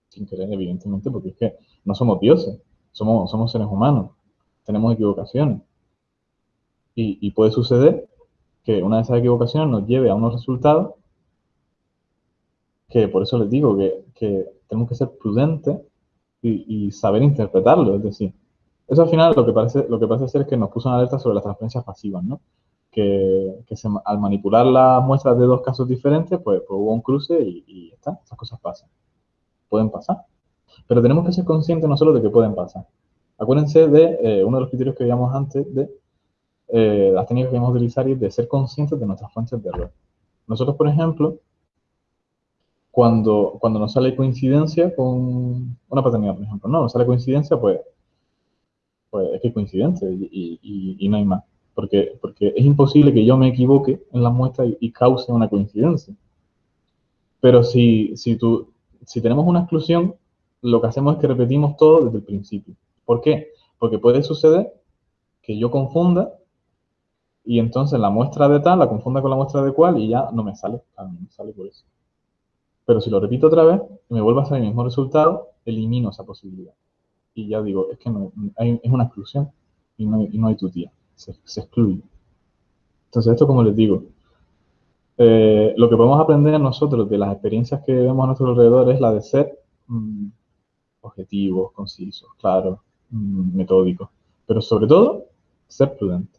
Sin querer, evidentemente, porque es que no somos dioses, somos, somos seres humanos, tenemos equivocaciones. Y, puede suceder que una de esas equivocaciones nos lleve a unos resultados que por eso les digo que, que tenemos que ser prudentes y, saber interpretarlo. Es decir, eso al final lo que parece, lo que parece ser es que nos puso una alerta sobre las transferencias pasivas, ¿no? Que, al manipular las muestras de dos casos diferentes, pues, pues hubo un cruce y, y está, esas cosas pasan. Pueden pasar. Pero tenemos que ser conscientes nosotros de que pueden pasar. Acuérdense de eh, uno de los criterios que veíamos antes de eh, las técnicas que vamos a utilizar y de ser conscientes de nuestras fuentes de error. Nosotros, por ejemplo, cuando, cuando nos sale coincidencia con una paternidad, por ejemplo, no, nos sale coincidencia, pues, pues es que coincidencia y, y, no hay más. Porque, porque es imposible que yo me equivoque en la muestra y, cause una coincidencia. Pero si, si, tú, si tenemos una exclusión, lo que hacemos es que repetimos todo desde el principio. ¿Por qué? Porque puede suceder que yo confunda y entonces la muestra de tal la confunda con la muestra de cual y ya no me sale, no me sale por eso. Pero si lo repito otra vez y me vuelve a salir el mismo resultado, elimino esa posibilidad. Y ya digo, es que no, es una exclusión y no, hay tutía, se, se, excluye. Entonces, esto como les digo, eh, lo que podemos aprender nosotros de las experiencias que vemos a nuestro alrededor es la de ser mm, objetivos, concisos, claros, mm, metódicos, pero sobre todo, ser prudente.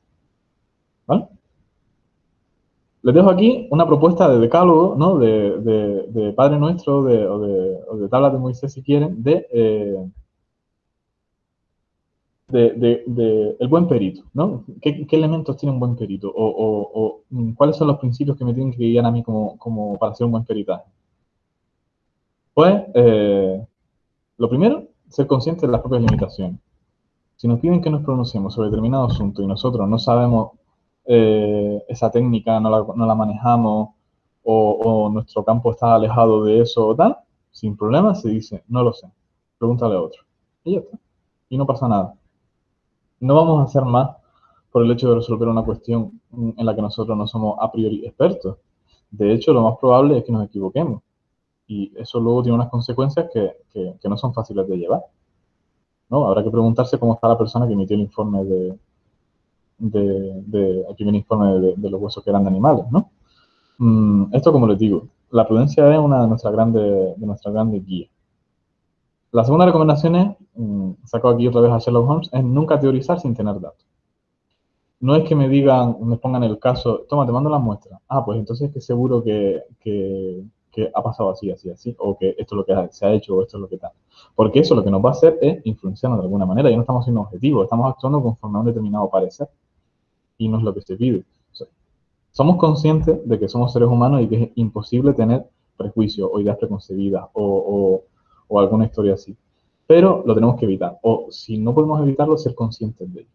¿Vale? Les dejo aquí una propuesta de decálogo, ¿no? De, Padre Nuestro de, o, de, Tablas de Moisés, si quieren, de, eh, de, el buen perito, ¿no? ¿Qué, elementos tiene un buen perito? O, mm, cuáles son los principios que me tienen que guiar a mí como, como para ser un buen peritaje? Pues, eh, lo primero, ser consciente de las propias limitaciones. Si nos piden que nos pronunciemos sobre determinado asunto y nosotros no sabemos eh, esa técnica, no la, manejamos o, nuestro campo está alejado de eso o tal, sin problema se dice, no lo sé, pregúntale a otro. Y ya está. Y no pasa nada. No vamos a hacer más por el hecho de resolver una cuestión en la que nosotros no somos a priori expertos. De hecho, lo más probable es que nos equivoquemos. Y eso luego tiene unas consecuencias que, que no son fáciles de llevar. ¿no? Habrá que preguntarse cómo está la persona que emitió el informe de, de, el primer informe de, los huesos que eran de animales, ¿no? Mm, esto, como les digo, la prudencia es una de nuestras grandes, de nuestras grandes guías. La segunda recomendación es, mm, saco aquí otra vez a Sherlock Holmes, es nunca teorizar sin tener datos. No es que me digan, me pongan el caso, toma, te mando la muestra. Ah, pues entonces es que seguro que, que, que ha pasado así, así, así, o que esto es lo que se ha hecho, o esto es lo que tal. Porque eso lo que nos va a hacer es influenciarnos de alguna manera. Ya no estamos siendo objetivos, estamos actuando conforme a un determinado parecer. Y no es lo que se pide. somos conscientes de que somos seres humanos y que es imposible tener prejuicios o ideas preconcebidas o, o, alguna historia así. Pero lo tenemos que evitar. O si no podemos evitarlo, ser conscientes de ello.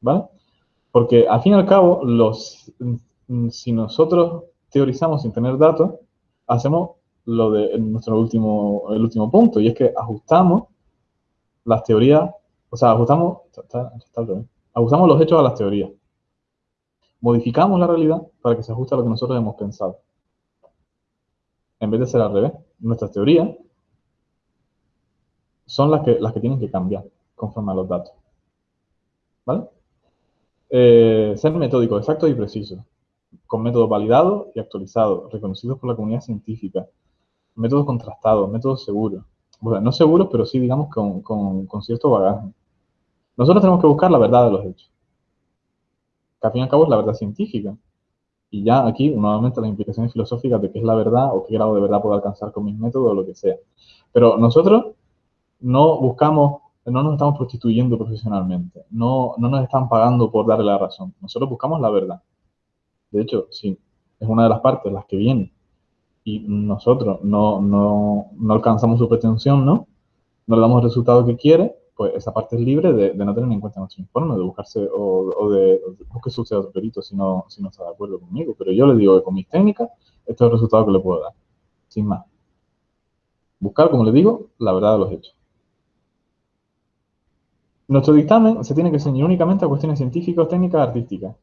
¿Vale? Porque al fin y al cabo, los, si nosotros teorizamos sin tener datos, hacemos lo de nuestro último, el último punto, y es que ajustamos las teorías, o sea, ajustamos, ajustamos los hechos a las teorías. Modificamos la realidad para que se ajuste a lo que nosotros hemos pensado. En vez de ser al revés, nuestras teorías son las que, las que tienen que cambiar conforme a los datos. ¿Vale? Eh, ser metódico, exacto y preciso con métodos validados y actualizados, reconocidos por la comunidad científica, métodos contrastados, métodos seguros. No seguros, pero sí, digamos, con, con, cierto bagaje. Nosotros tenemos que buscar la verdad de los hechos. Que al fin y al cabo es la verdad científica. Y ya aquí, nuevamente, las implicaciones filosóficas de qué es la verdad o qué grado de verdad puedo alcanzar con mis métodos o lo que sea. Pero nosotros no buscamos, no nos estamos prostituyendo profesionalmente. No, no nos están pagando por darle la razón. Nosotros buscamos la verdad. De hecho, si es una de las partes las que viene y nosotros no, no, no alcanzamos su pretensión, ¿no? No le damos el resultado que quiere, pues esa parte es libre de, no tener en cuenta nuestro informe, de buscarse o, de, busque su otro perito si no, si no está de acuerdo conmigo. Pero yo le digo que con mis técnicas, este es el resultado que le puedo dar, sin más. Buscar, como le digo, la verdad de los hechos. Nuestro dictamen se tiene que ceñir únicamente a cuestiones científicas, técnicas, artísticas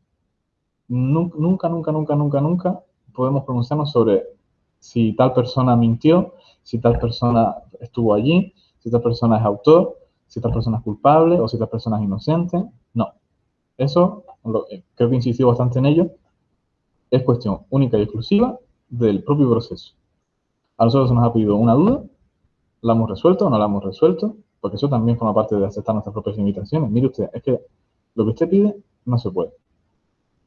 nunca, nunca, nunca, nunca, nunca podemos pronunciarnos sobre si tal persona mintió, si tal persona estuvo allí, si tal persona es autor, si tal persona es culpable o si tal persona es inocente. No. Eso, creo que insistí bastante en ello, es cuestión única y exclusiva del propio proceso. A nosotros se nos ha pedido una duda, la hemos resuelto o no la hemos resuelto, porque eso también forma parte de aceptar nuestras propias limitaciones. Mire usted, es que lo que usted pide no se puede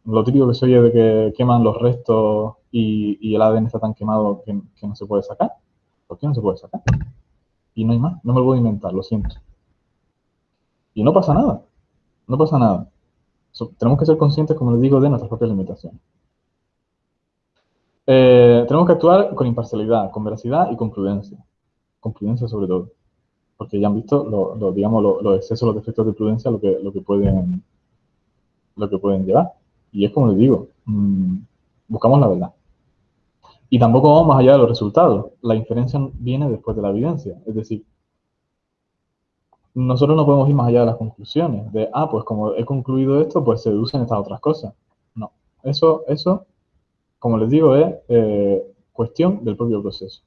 lo típico que se oye de que queman los restos y, el ADN está tan quemado que, no se puede sacar. ¿Por qué no se puede sacar? Y no hay más, no me lo a inventar, lo siento. Y no pasa nada, no pasa nada. tenemos que ser conscientes, como les digo, de nuestras propias limitaciones. Eh, tenemos que actuar con imparcialidad, con veracidad y con prudencia. Con prudencia sobre todo. Porque ya han visto lo, digamos, los excesos, los defectos de prudencia, lo que, lo que, pueden, lo que pueden llevar. Y es como les digo, mm, buscamos la verdad. Y tampoco vamos más allá de los resultados. La inferencia viene después de la evidencia. Es decir, nosotros no podemos ir más allá de las conclusiones. De, ah, pues como he concluido esto, pues se deducen estas otras cosas. No. Eso, eso como les digo, es eh, cuestión del propio proceso.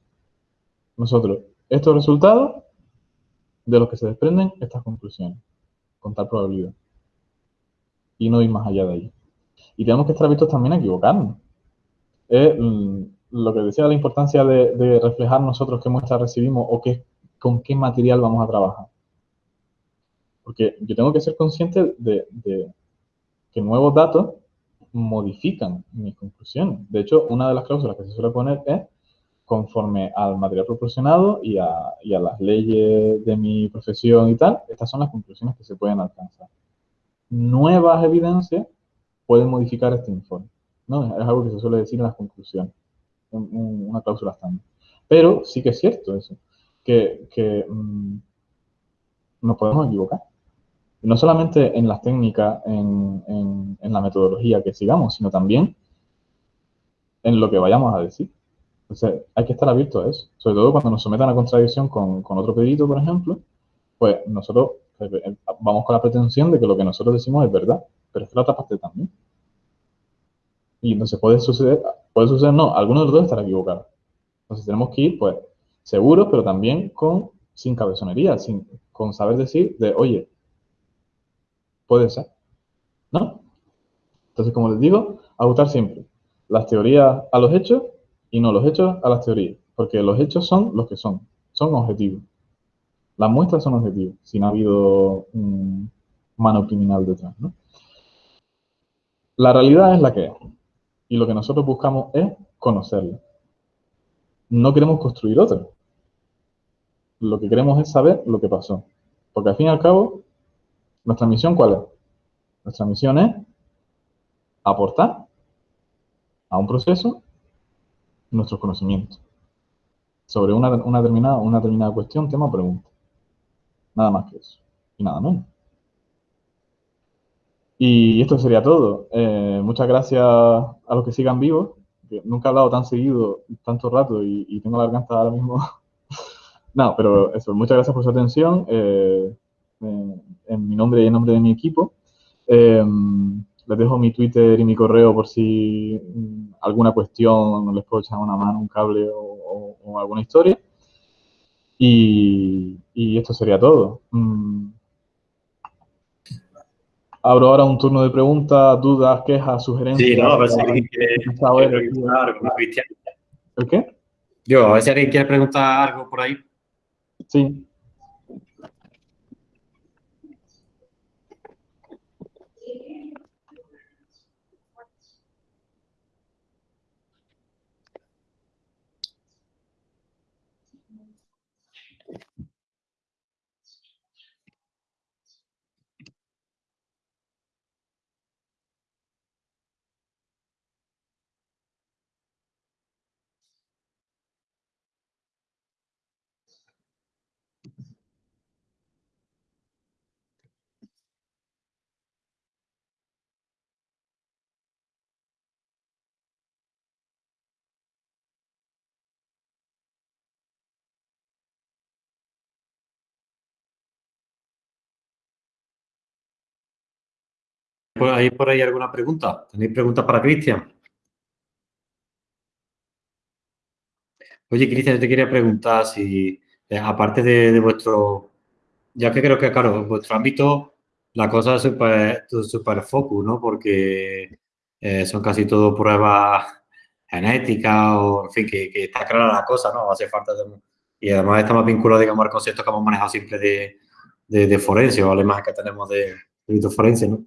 Nosotros, estos resultados de los que se desprenden estas conclusiones, con tal probabilidad. Y no ir más allá de ahí. Y tenemos que estar abiertos también a equivocarnos. Mm, lo que decía la importancia de, reflejar nosotros qué muestra recibimos o qué, con qué material vamos a trabajar. Porque yo tengo que ser consciente de, que nuevos datos modifican mis conclusiones. De hecho, una de las cláusulas que se suele poner es conforme al material proporcionado y a, las leyes de mi profesión y tal, estas son las conclusiones que se pueden alcanzar. Nuevas evidencias pueden modificar este informe. ¿no? Es algo que se suele decir en las conclusiones, una cláusula estándar. Pero sí que es cierto eso, que, que mm, nos podemos equivocar. No solamente en las técnicas, en, en, la metodología que sigamos, sino también en lo que vayamos a decir. Entonces, hay que estar abierto a eso. Sobre todo cuando nos sometan a contradicción con, con otro pedido, por ejemplo, pues nosotros eh, eh, vamos con la pretensión de que lo que nosotros decimos es verdad, pero es que la otra parte también. Y entonces puede suceder, puede suceder, no, alguno de los dos estará equivocado. Entonces tenemos que ir, pues, seguros, pero también con, sin cabezonería, sin, con saber decir de, oye, puede ser, ¿no? Entonces, como les digo, ajustar siempre las teorías a los hechos y no los hechos a las teorías, porque los hechos son los que son, son objetivos. Las muestras son objetivos, si no ha habido mano criminal detrás, ¿no? La realidad es la que es, y lo que nosotros buscamos es conocerla. No queremos construir otra. Lo que queremos es saber lo que pasó. Porque al fin y al cabo, nuestra misión, ¿cuál es? Nuestra misión es aportar a un proceso nuestros conocimientos sobre una, determinada, una determinada cuestión, tema o pregunta. Nada más que eso. Y nada menos. Y esto sería todo. Eh, muchas gracias a los que sigan vivos. nunca he hablado tan seguido, tanto rato y, tengo la garganta ahora mismo. [laughs] no, pero eso, muchas gracias por su atención. Eh, en mi nombre y en nombre de mi equipo. Eh, les dejo mi Twitter y mi correo por si mm, alguna cuestión les puedo echar una mano, un cable o, alguna historia. Y, esto sería todo. Mm. Abro ahora un turno de preguntas, dudas, quejas, sugerencias. Sí, no, a ver si alguien quiere, preguntar algo, Cristian. ¿El qué? Yo, a ver si alguien quiere preguntar algo por ahí. Sí. ¿Hay por ahí alguna pregunta? ¿Tenéis preguntas para Cristian? Oye, Cristian, yo te quería preguntar si, eh, aparte de, vuestro, ya que creo que, claro, vuestro ámbito la cosa es súper super focus, ¿no? Porque eh, son casi todo pruebas genéticas o, en fin, que, está clara la cosa, ¿no? Hace falta Y además está más vinculado, digamos, al concepto que hemos manejado siempre de, de, forense o la imagen que tenemos de, de forense, ¿no?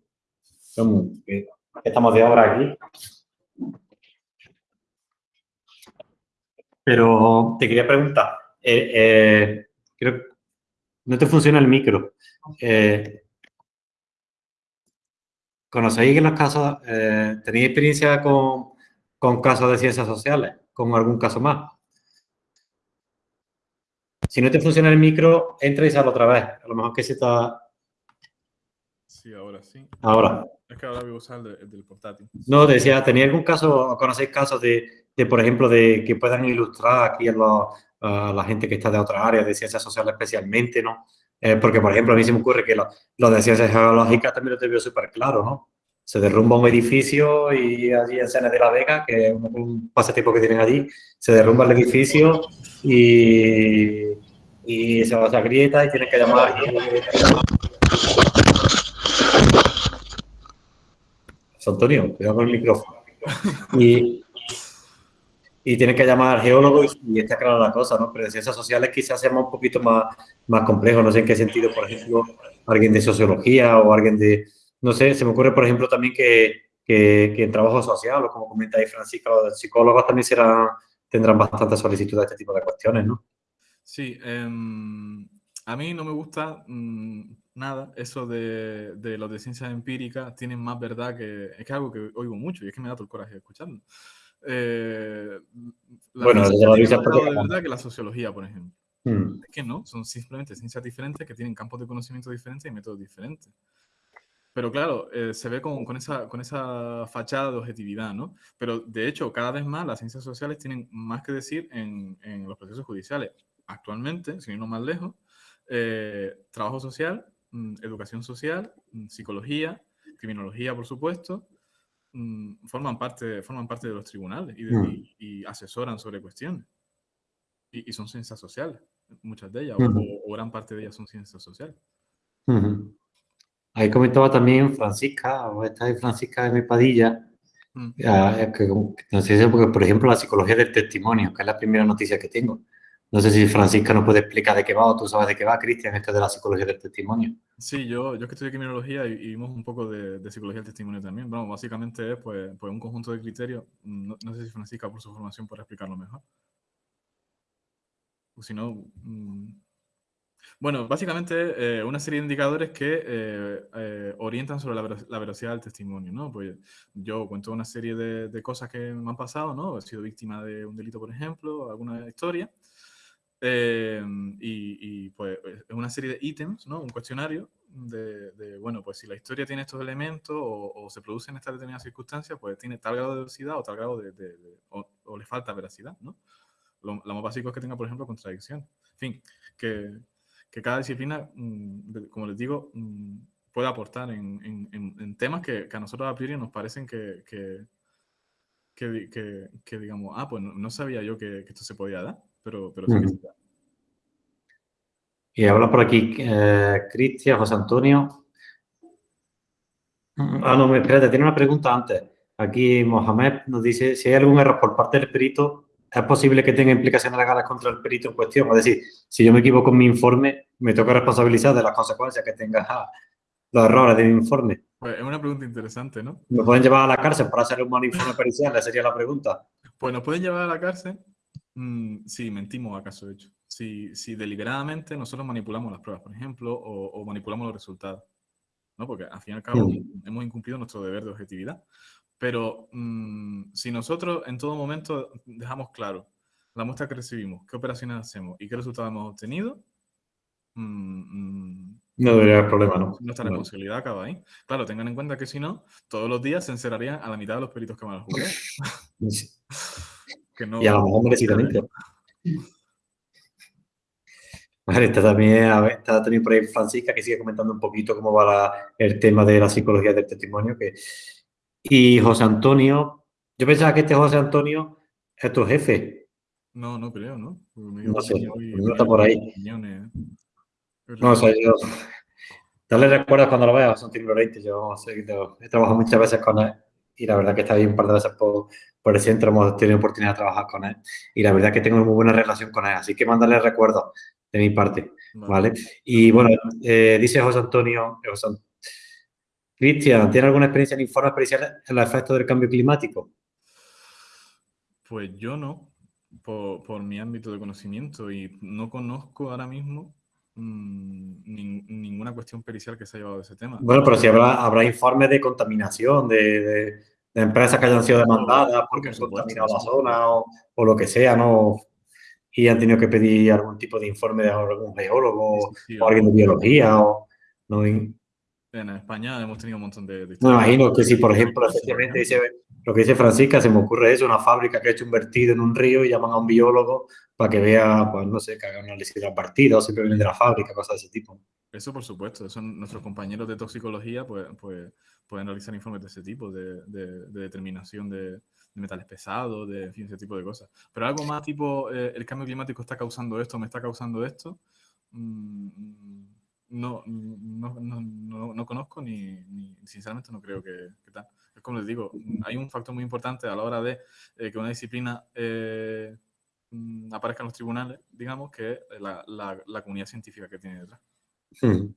Estamos de obra aquí. Pero te quería preguntar, eh, eh, creo, no te funciona el micro. Eh, ¿Conocéis en los casos, tenéis experiencia con, con casos de ciencias sociales? ¿Con algún caso más? Si no te funciona el micro, entra y sale otra vez. A lo mejor que se está... Sí, ahora sí. Ahora. Es que ahora voy a usar el, del portátil. No, decía, ¿tenía algún caso, conocéis casos de, de, por ejemplo, de que puedan ilustrar aquí a, la gente que está de otras áreas, de ciencias sociales especialmente, ¿no? Eh, porque, por ejemplo, a mí se me ocurre que lo, de ciencias geológicas también lo te veo súper claro, ¿no? Se derrumba un edificio y allí en Sene de la Vega, que es un, pasatiempo que tienen allí, se derrumba el edificio y, y se va a esa grieta y tienen que llamar Antonio, cuidado con el micrófono. Y, y tienes que llamar al geólogo y, está clara la cosa, ¿no? Pero de ciencias sociales quizás sea un poquito más, más complejo, no sé en qué sentido, por ejemplo, alguien de sociología o alguien de, no sé, se me ocurre, por ejemplo, también que, que, que en trabajo social, o como comenta ahí Francisca, los psicólogos también serán, tendrán bastante solicitud de este tipo de cuestiones, ¿no? Sí, em, a mí no me gusta mm, nada eso de, de los de ciencias empíricas, tienen más verdad que... Es que es algo que oigo mucho y es que me da todo el coraje escuchando. Eh, la Bueno, tiene dices más de verdad que la sociología, por ejemplo. Mm, Es que no, son simplemente ciencias diferentes que tienen campos de conocimiento diferentes y métodos diferentes. Pero claro, eh, se ve con, con esa, con esa fachada de objetividad, ¿no? Pero de hecho, cada vez más las ciencias sociales tienen más que decir en, en los procesos judiciales. Actualmente, sin irnos más lejos, eh, trabajo social, educación social, mm, psicología, criminología, por supuesto, mm, forman, parte, forman parte de los tribunales y, de- Mm. y- y asesoran sobre cuestiones. Y, y son ciencias sociales, muchas de ellas, o- Ujú. o, o gran parte de ellas son ciencias sociales. ujú. Ahí comentaba también Francisca, o esta es Francisca de Padilla, Mm. Ah, es que, no sé si, porque, por ejemplo, la psicología del testimonio, que es la primera noticia que tengo. No sé si Francisca nos puede explicar de qué va o tú sabes de qué va, Cristian, esto de la psicología del testimonio. Sí, yo, yo que estudié criminología y, vimos un poco de, psicología del testimonio también. Bueno, básicamente es pues, pues un conjunto de criterios. No, no sé si Francisca, por su formación, puede explicarlo mejor. O si no. mm, Bueno, básicamente eh, una serie de indicadores que eh, eh, orientan sobre la, la veracidad del testimonio, ¿no? Pues yo cuento una serie de, de cosas que me han pasado, ¿no? He sido víctima de un delito, por ejemplo, alguna historia. Eh, y, y, pues es una serie de ítems, ¿no? Un cuestionario de, bueno, pues si la historia tiene estos elementos o, o se produce en estas determinadas circunstancias, pues tiene tal grado de veracidad o tal grado de... o, le falta veracidad, ¿no? Lo, más básico es que tenga, por ejemplo, contradicción. En fin, que, que cada disciplina, mm, como les digo, mm, puede aportar en, en- temas que, a nosotros a priori nos parecen que, que, que, di- que- que digamos, ah, pues no, sabía yo que esto se podía dar, pero, pero sí que Ujú. se da. Y habla por aquí eh, Cristian, José Antonio. Mm, Ah, no, espérate, tiene una pregunta antes. Aquí Mohamed nos dice si hay algún error por parte del perito, ¿es posible que tenga implicaciones legales contra el perito en cuestión? Es decir, si yo me equivoco en mi informe, me toca responsabilizar de las consecuencias que tenga los errores de mi informe. Pues es una pregunta interesante, ¿no? ¿Me pueden llevar a la cárcel por hacer un mal informe pericial? Esa sería la pregunta. Pues nos pueden llevar a la cárcel mm, si mentimos acaso hecho. Si, si deliberadamente nosotros manipulamos las pruebas, por ejemplo, o, o manipulamos los resultados. ¿no? Porque al fin y al cabo Mm. hemos incumplido nuestro deber de objetividad. Pero mm, si nosotros en todo momento dejamos claro la muestra que recibimos, qué operaciones hacemos y qué resultados hemos obtenido, mm, mm, No debería haber problema, ¿no? nuestra No. responsabilidad acaba ahí. Claro, tengan en cuenta que si no, todos los días se encerrarían a la mitad de los peritos que van al juzgado. [laughs] Que no, Y a lo mejor merecidamente. Vale, está también, a ver, está también por ahí Francisca, que sigue comentando un poquito cómo va la- el tema de la psicología del testimonio. Que... Y José Antonio, yo pensaba que este José Antonio es tu jefe. No, no creo, ¿no? No sé, no está por ahí. opiniones. No, o sea, yo... Dale recuerdos cuando lo veas, José Antonio Lorente. Yo he trabajado muchas veces con él y la verdad que está ahí un par de veces por, por centro, hemos tenido oportunidad de trabajar con él y la verdad que tengo muy buena relación con él, así que mándale recuerdos de mi parte. ¿Vale? Y bueno, eh, dice José Antonio, eh, José Cristian, ¿tiene alguna experiencia en informes periciales en los efectos del cambio climático? Pues yo no, por, por mi ámbito de conocimiento y no conozco ahora mismo mm, nin- ninguna cuestión pericial que se haya llevado de ese tema. Bueno, pero si habrá, habrá informes de contaminación, de, de- de empresas que hayan sido demandadas porque han contaminado la zona o, o lo que sea, ¿no? Y han tenido que pedir algún tipo de informe de algún geólogo Sí, sí, o alguien de biología o... No, En España hemos tenido un montón de... de Me imagino que si, por ejemplo, Por efectivamente ejemplo. dice, lo que dice Francisca, se me ocurre eso, una fábrica que ha hecho un vertido en un río y llaman a un biólogo para que vea, pues no sé, que haga un análisis de los partidos, siempre vienen de la fábrica, cosas de ese tipo. Eso por supuesto, eso nuestros compañeros de toxicología pues, pues, pueden realizar informes de ese tipo, de, de- de determinación de, de metales pesados, de en fin, ese tipo de cosas. Pero algo más tipo, eh, el cambio climático está causando esto, me está causando esto, mm, no, no, no, no, no conozco ni, ni- sinceramente no creo que, que tal. Es como les digo, hay un factor muy importante a la hora de eh, que una disciplina eh, mm, aparezca en los tribunales, digamos, que es la, la, la comunidad científica que tiene detrás. Hmm.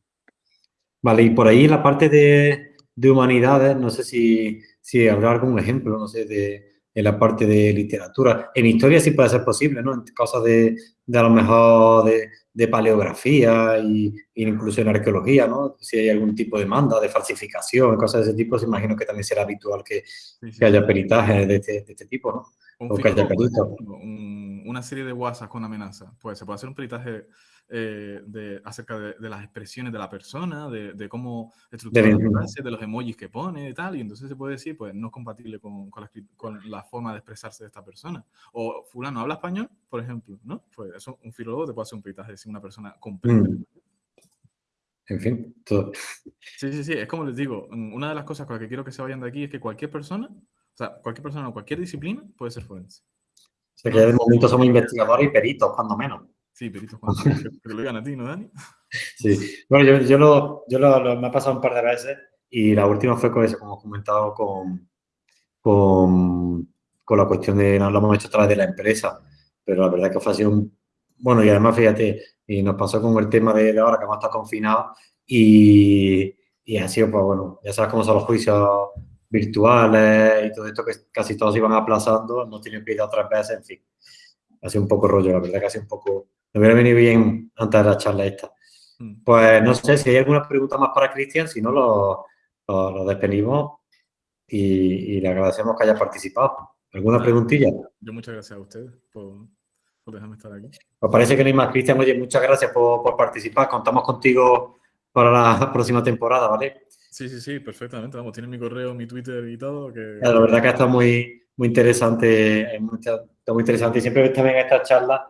Vale, y por ahí la parte de, de humanidades, no sé si, si habrá algún ejemplo, no sé, de, en la parte de literatura. En historia sí puede ser posible, ¿no? En cosas de, de a lo mejor de, de paleografía y, incluso en arqueología, ¿no? Si hay algún tipo de manda, de falsificación, cosas de ese tipo, se imagino que también será habitual que, que haya peritaje de este, de este tipo, ¿no? o que haya una serie de WhatsApp con amenaza. Pues se puede hacer un peritaje eh, de, acerca de, las expresiones de la persona, de, de cómo estructura de, de los emojis que pone y tal, y entonces se puede decir, pues no es compatible con, con, la, con, la, forma de expresarse de esta persona. O fulano habla español, por ejemplo, ¿no? Pues eso, un filólogo te puede hacer un peritaje de si una persona comprende. Mm. En fin, todo. Sí, sí, sí, es como les digo, una de las cosas con las que quiero que se vayan de aquí es que cualquier persona, o sea, cualquier persona o cualquier disciplina puede ser forense. O sea, que de momento somos investigadores y peritos, cuando menos. Sí, peritos, cuando menos. Que, lo digan a ti, ¿no, Dani? [laughs] Sí. Bueno, yo, yo, lo, yo lo, me ha pasado un par de veces y la última fue con eso, como he comentado, con, con, con la cuestión de, no lo hemos hecho a través de la empresa, pero la verdad que fue así un... Bueno, y además, fíjate, y nos pasó con el tema de, ahora que hemos estado confinados y, y ha sido, pues bueno, ya sabes cómo son los juicios virtuales y todo esto que casi todos iban aplazando, no tienen que ir otras veces, en fin. Ha sido un poco rollo, la verdad que ha sido un poco... Me hubiera venido bien antes de la charla esta. Mm. Pues no sé si hay alguna pregunta más para Cristian, si no lo, lo, despedimos y, le agradecemos que haya participado. ¿Alguna preguntilla? Yo muchas gracias a ustedes por, por dejarme estar aquí. Pues parece que no hay más, Cristian. Oye, muchas gracias por, por participar. Contamos contigo para la próxima temporada, ¿vale? Sí, sí, sí, perfectamente. Vamos, tiene mi correo, mi Twitter y todo. Que... La verdad que está muy, muy interesante, está muy interesante. Y siempre también estas charlas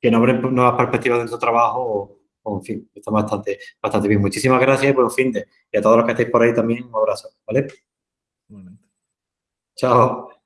que nos abren nuevas perspectivas de nuestro trabajo o, en fin, está bastante, bastante bien. Muchísimas gracias y buen fin de. Y a todos los que estáis por ahí también, un abrazo, ¿vale? Chao.